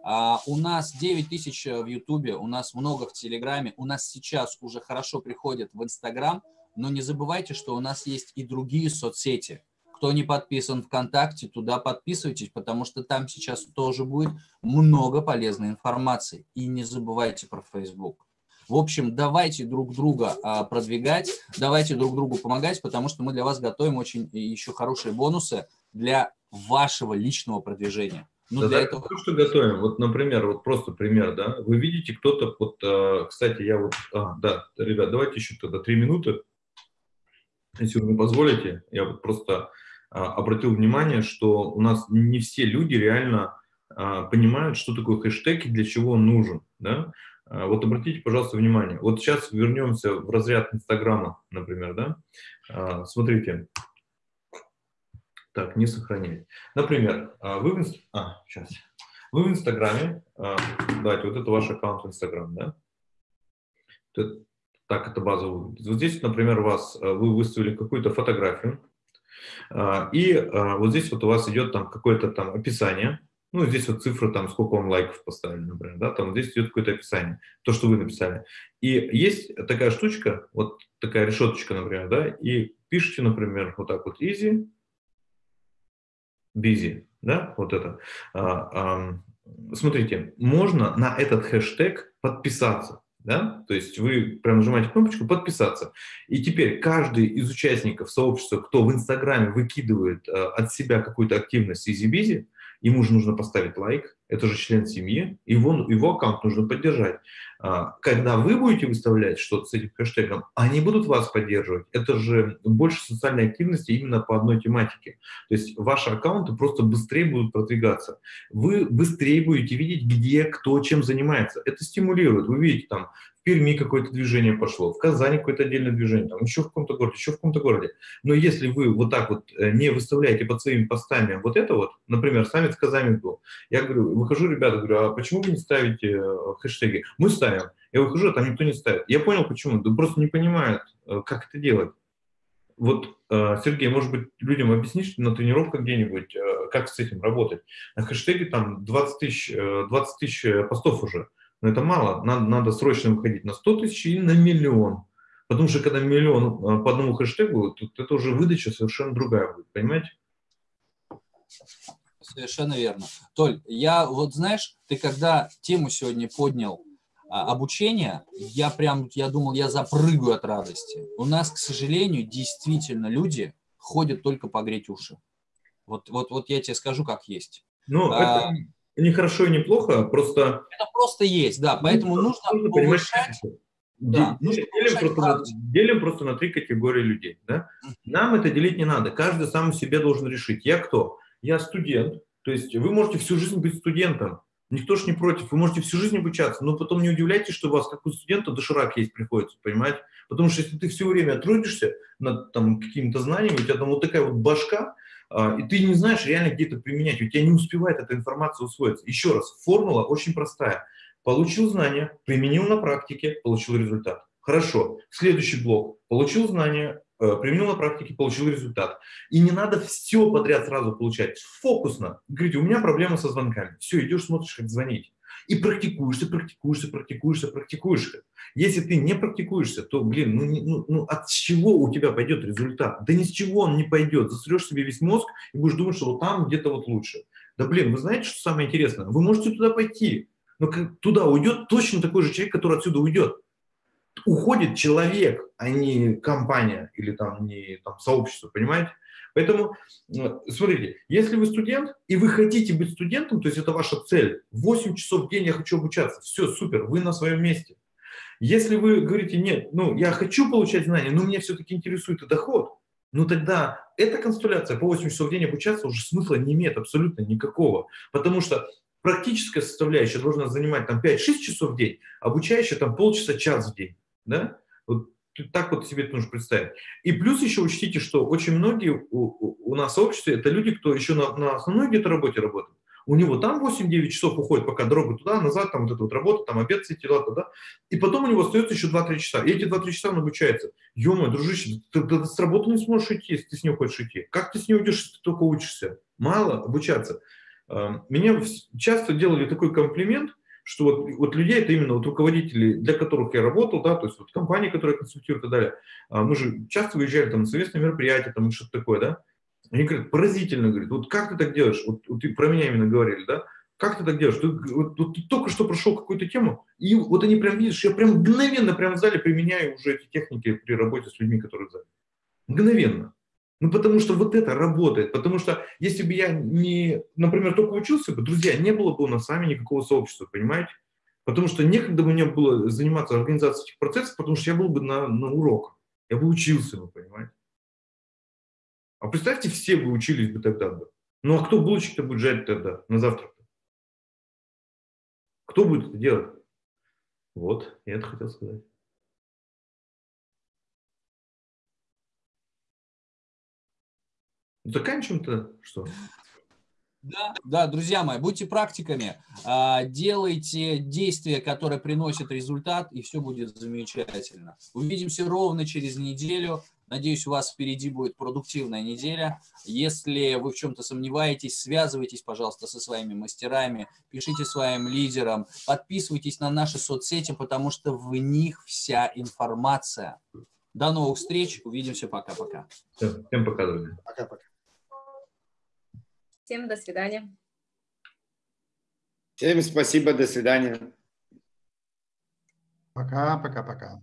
А, у нас 9 тысяч в Ютубе, у нас много в Телеграме, у нас сейчас уже хорошо приходят в Инстаграм, но не забывайте, что у нас есть и другие соцсети. Кто не подписан ВКонтакте, туда подписывайтесь, потому что там сейчас тоже будет много полезной информации. И не забывайте про Facebook. В общем, давайте друг друга а, продвигать, давайте друг другу помогать, потому что мы для вас готовим очень еще хорошие бонусы для вашего личного продвижения. Ну, да, для этого... то, что готовим. Вот, например, вот просто пример, да. Вы видите, кто-то, вот, э, кстати, я вот, а, да, ребят, давайте еще тогда три минуты, если вы мне позволите. Я вот просто а, обратил внимание, что у нас не все люди реально а, понимают, что такое хэштег и для чего он нужен, да. А, Вот обратите, пожалуйста, внимание. Вот сейчас вернемся в разряд Инстаграма, например, да. А, Смотрите. Так, не сохранять. Например, а, вы в, инст- а, сейчас. вы в Инстаграме, давайте, вот это ваш аккаунт в Инстаграм, да? Так это база выглядит. Вот здесь, например, у вас, вы выставили какую-то фотографию, и вот здесь вот у вас идет там какое-то там описание, ну, здесь вот цифра, там, сколько вам лайков поставили, например, да, там здесь идет какое-то описание, то, что вы написали. И есть такая штучка, вот такая решеточка, например, да, и пишите, например, вот так вот easy, busy, да, вот это. А, ам, смотрите, можно на этот хэштег подписаться, да, то есть вы прям нажимаете кнопочку «Подписаться», и теперь каждый из участников сообщества, кто в Инстаграме выкидывает э, от себя какую-то активность easy-busy, ему же нужно поставить лайк, это же член семьи, его, его аккаунт нужно поддержать. А, Когда вы будете выставлять что-то с этим хэштегом, они будут вас поддерживать. Это же больше социальной активности именно по одной тематике. То есть ваши аккаунты просто быстрее будут продвигаться. Вы быстрее будете видеть, где кто чем занимается. Это стимулирует. Вы видите, там в Перми какое-то движение пошло, в Казани какое-то отдельное движение, там еще в каком-то городе, еще в каком-то городе. Но если вы вот так вот э, не выставляете под своими постами вот это вот, например, саммит в Казани был, я говорю, выхожу, ребята, говорю, а почему вы не ставите э, хэштеги? Мы ставим. Я выхожу, а там никто не ставит. Я понял, почему. Да просто не понимают, э, как это делать. Вот, Сергей, может быть, людям объяснишь на тренировках где-нибудь, как с этим работать? На хэштеге там 20 тысяч, э, 20 тысяч постов уже. Но это мало. Надо, надо срочно выходить на 100 тысяч или на миллион. Потому что когда миллион э, по одному хэштегу, то это уже выдача совершенно другая будет, понимаете? Совершенно верно. Толь, я вот знаешь, ты когда тему сегодня поднял а, обучение, я прям, я думал, я запрыгаю от радости. У нас, к сожалению, действительно люди ходят только погреть уши. Вот, вот, вот я тебе скажу, как есть. Ну, а, это не хорошо и не плохо, просто... Это просто есть, да, поэтому ну, нужно, нужно повышать... Да, делим, делим, просто на, делим просто на три категории людей. Да? Нам это делить не надо. Каждый сам себе должен решить. Я кто? Я студент. То есть вы можете всю жизнь быть студентом. Никто ж не против. Вы можете всю жизнь обучаться, но потом не удивляйтесь, что у вас, как у студента, доширак есть приходится, понимаете? Потому что если ты все время трудишься над там, какими-то знаниями, у тебя там вот такая вот башка, и ты не знаешь реально где это применять, у тебя не успевает эта информация усвоиться. Еще раз, формула очень простая. Получил знания, применил на практике, получил результат. Хорошо. Следующий блок. Получил знания, Э, применил на практике, получил результат. И не надо все подряд сразу получать. Фокусно. Говорите, у меня проблема со звонками. Все, идешь, смотришь, как звонить. И практикуешься, практикуешься, практикуешься, практикуешься. Если ты не практикуешься, то, блин, ну, ну, ну от чего у тебя пойдет результат? Да ни с чего он не пойдет. Засрешь себе весь мозг и будешь думать, что вот там где-то вот лучше. Да, блин, вы знаете, что самое интересное? Вы можете туда пойти, но туда уйдет точно такой же человек, который отсюда уйдет уходит человек, а не компания или там не там, сообщество, понимаете? Поэтому, э, смотрите, если вы студент, и вы хотите быть студентом, то есть это ваша цель, 8 часов в день я хочу обучаться, все, супер, вы на своем месте. Если вы говорите, нет, ну, я хочу получать знания, но меня все-таки интересует и доход, ну тогда эта констелляция по 8 часов в день обучаться уже смысла не имеет абсолютно никакого, потому что практическая составляющая должна занимать там 5-6 часов в день, обучающая там полчаса, час в день да? Вот так вот себе это нужно представить. И плюс еще учтите, что очень многие у, у нас в обществе это люди, кто еще на, на основной где-то работе работает. У него там 8-9 часов уходит, пока дорога туда, назад, там вот эта вот работа, там обед, все дела, да, и потом у него остается еще 2-3 часа. И эти 2-3 часа он обучается. ё дружище, ты, ты, ты с работы не сможешь идти, если ты с ней хочешь идти. Как ты с ней уйдешь, если ты только учишься? Мало обучаться. Эм, меня часто делали такой комплимент, что вот, вот людей, это именно вот руководители, для которых я работал, да, то есть вот компании, которые консультируют и так далее. А мы же часто выезжали там на совместные мероприятия, там что-то такое, да. Они говорят, поразительно, говорят, вот как ты так делаешь, вот, вот ты про меня именно говорили, да, как ты так делаешь? Ты, вот, вот, ты только что прошел какую-то тему, и вот они прям, видишь, я прям мгновенно прям в зале применяю уже эти техники при работе с людьми, которые в зале. Мгновенно. Ну, потому что вот это работает. Потому что если бы я не, например, только учился бы, друзья, не было бы у нас с вами никакого сообщества, понимаете? Потому что некогда бы мне было заниматься организацией этих процессов, потому что я был бы на, на уроках. Я бы учился, вы понимаете? А представьте, все бы учились бы тогда бы. Ну, а кто булочек-то будет жарить тогда на завтрак? -то? Кто будет это делать? Вот, я это хотел сказать. Заканчиваем-то что? Да, да, друзья мои, будьте практиками, а, делайте действия, которые приносят результат, и все будет замечательно. Увидимся ровно через неделю. Надеюсь, у вас впереди будет продуктивная неделя. Если вы в чем-то сомневаетесь, связывайтесь, пожалуйста, со своими мастерами, пишите своим лидерам, подписывайтесь на наши соцсети, потому что в них вся информация. До новых встреч, увидимся, пока-пока. Всем пока, друзья. Пока-пока. Всем до свидания. Всем спасибо, до свидания. Пока, пока, пока.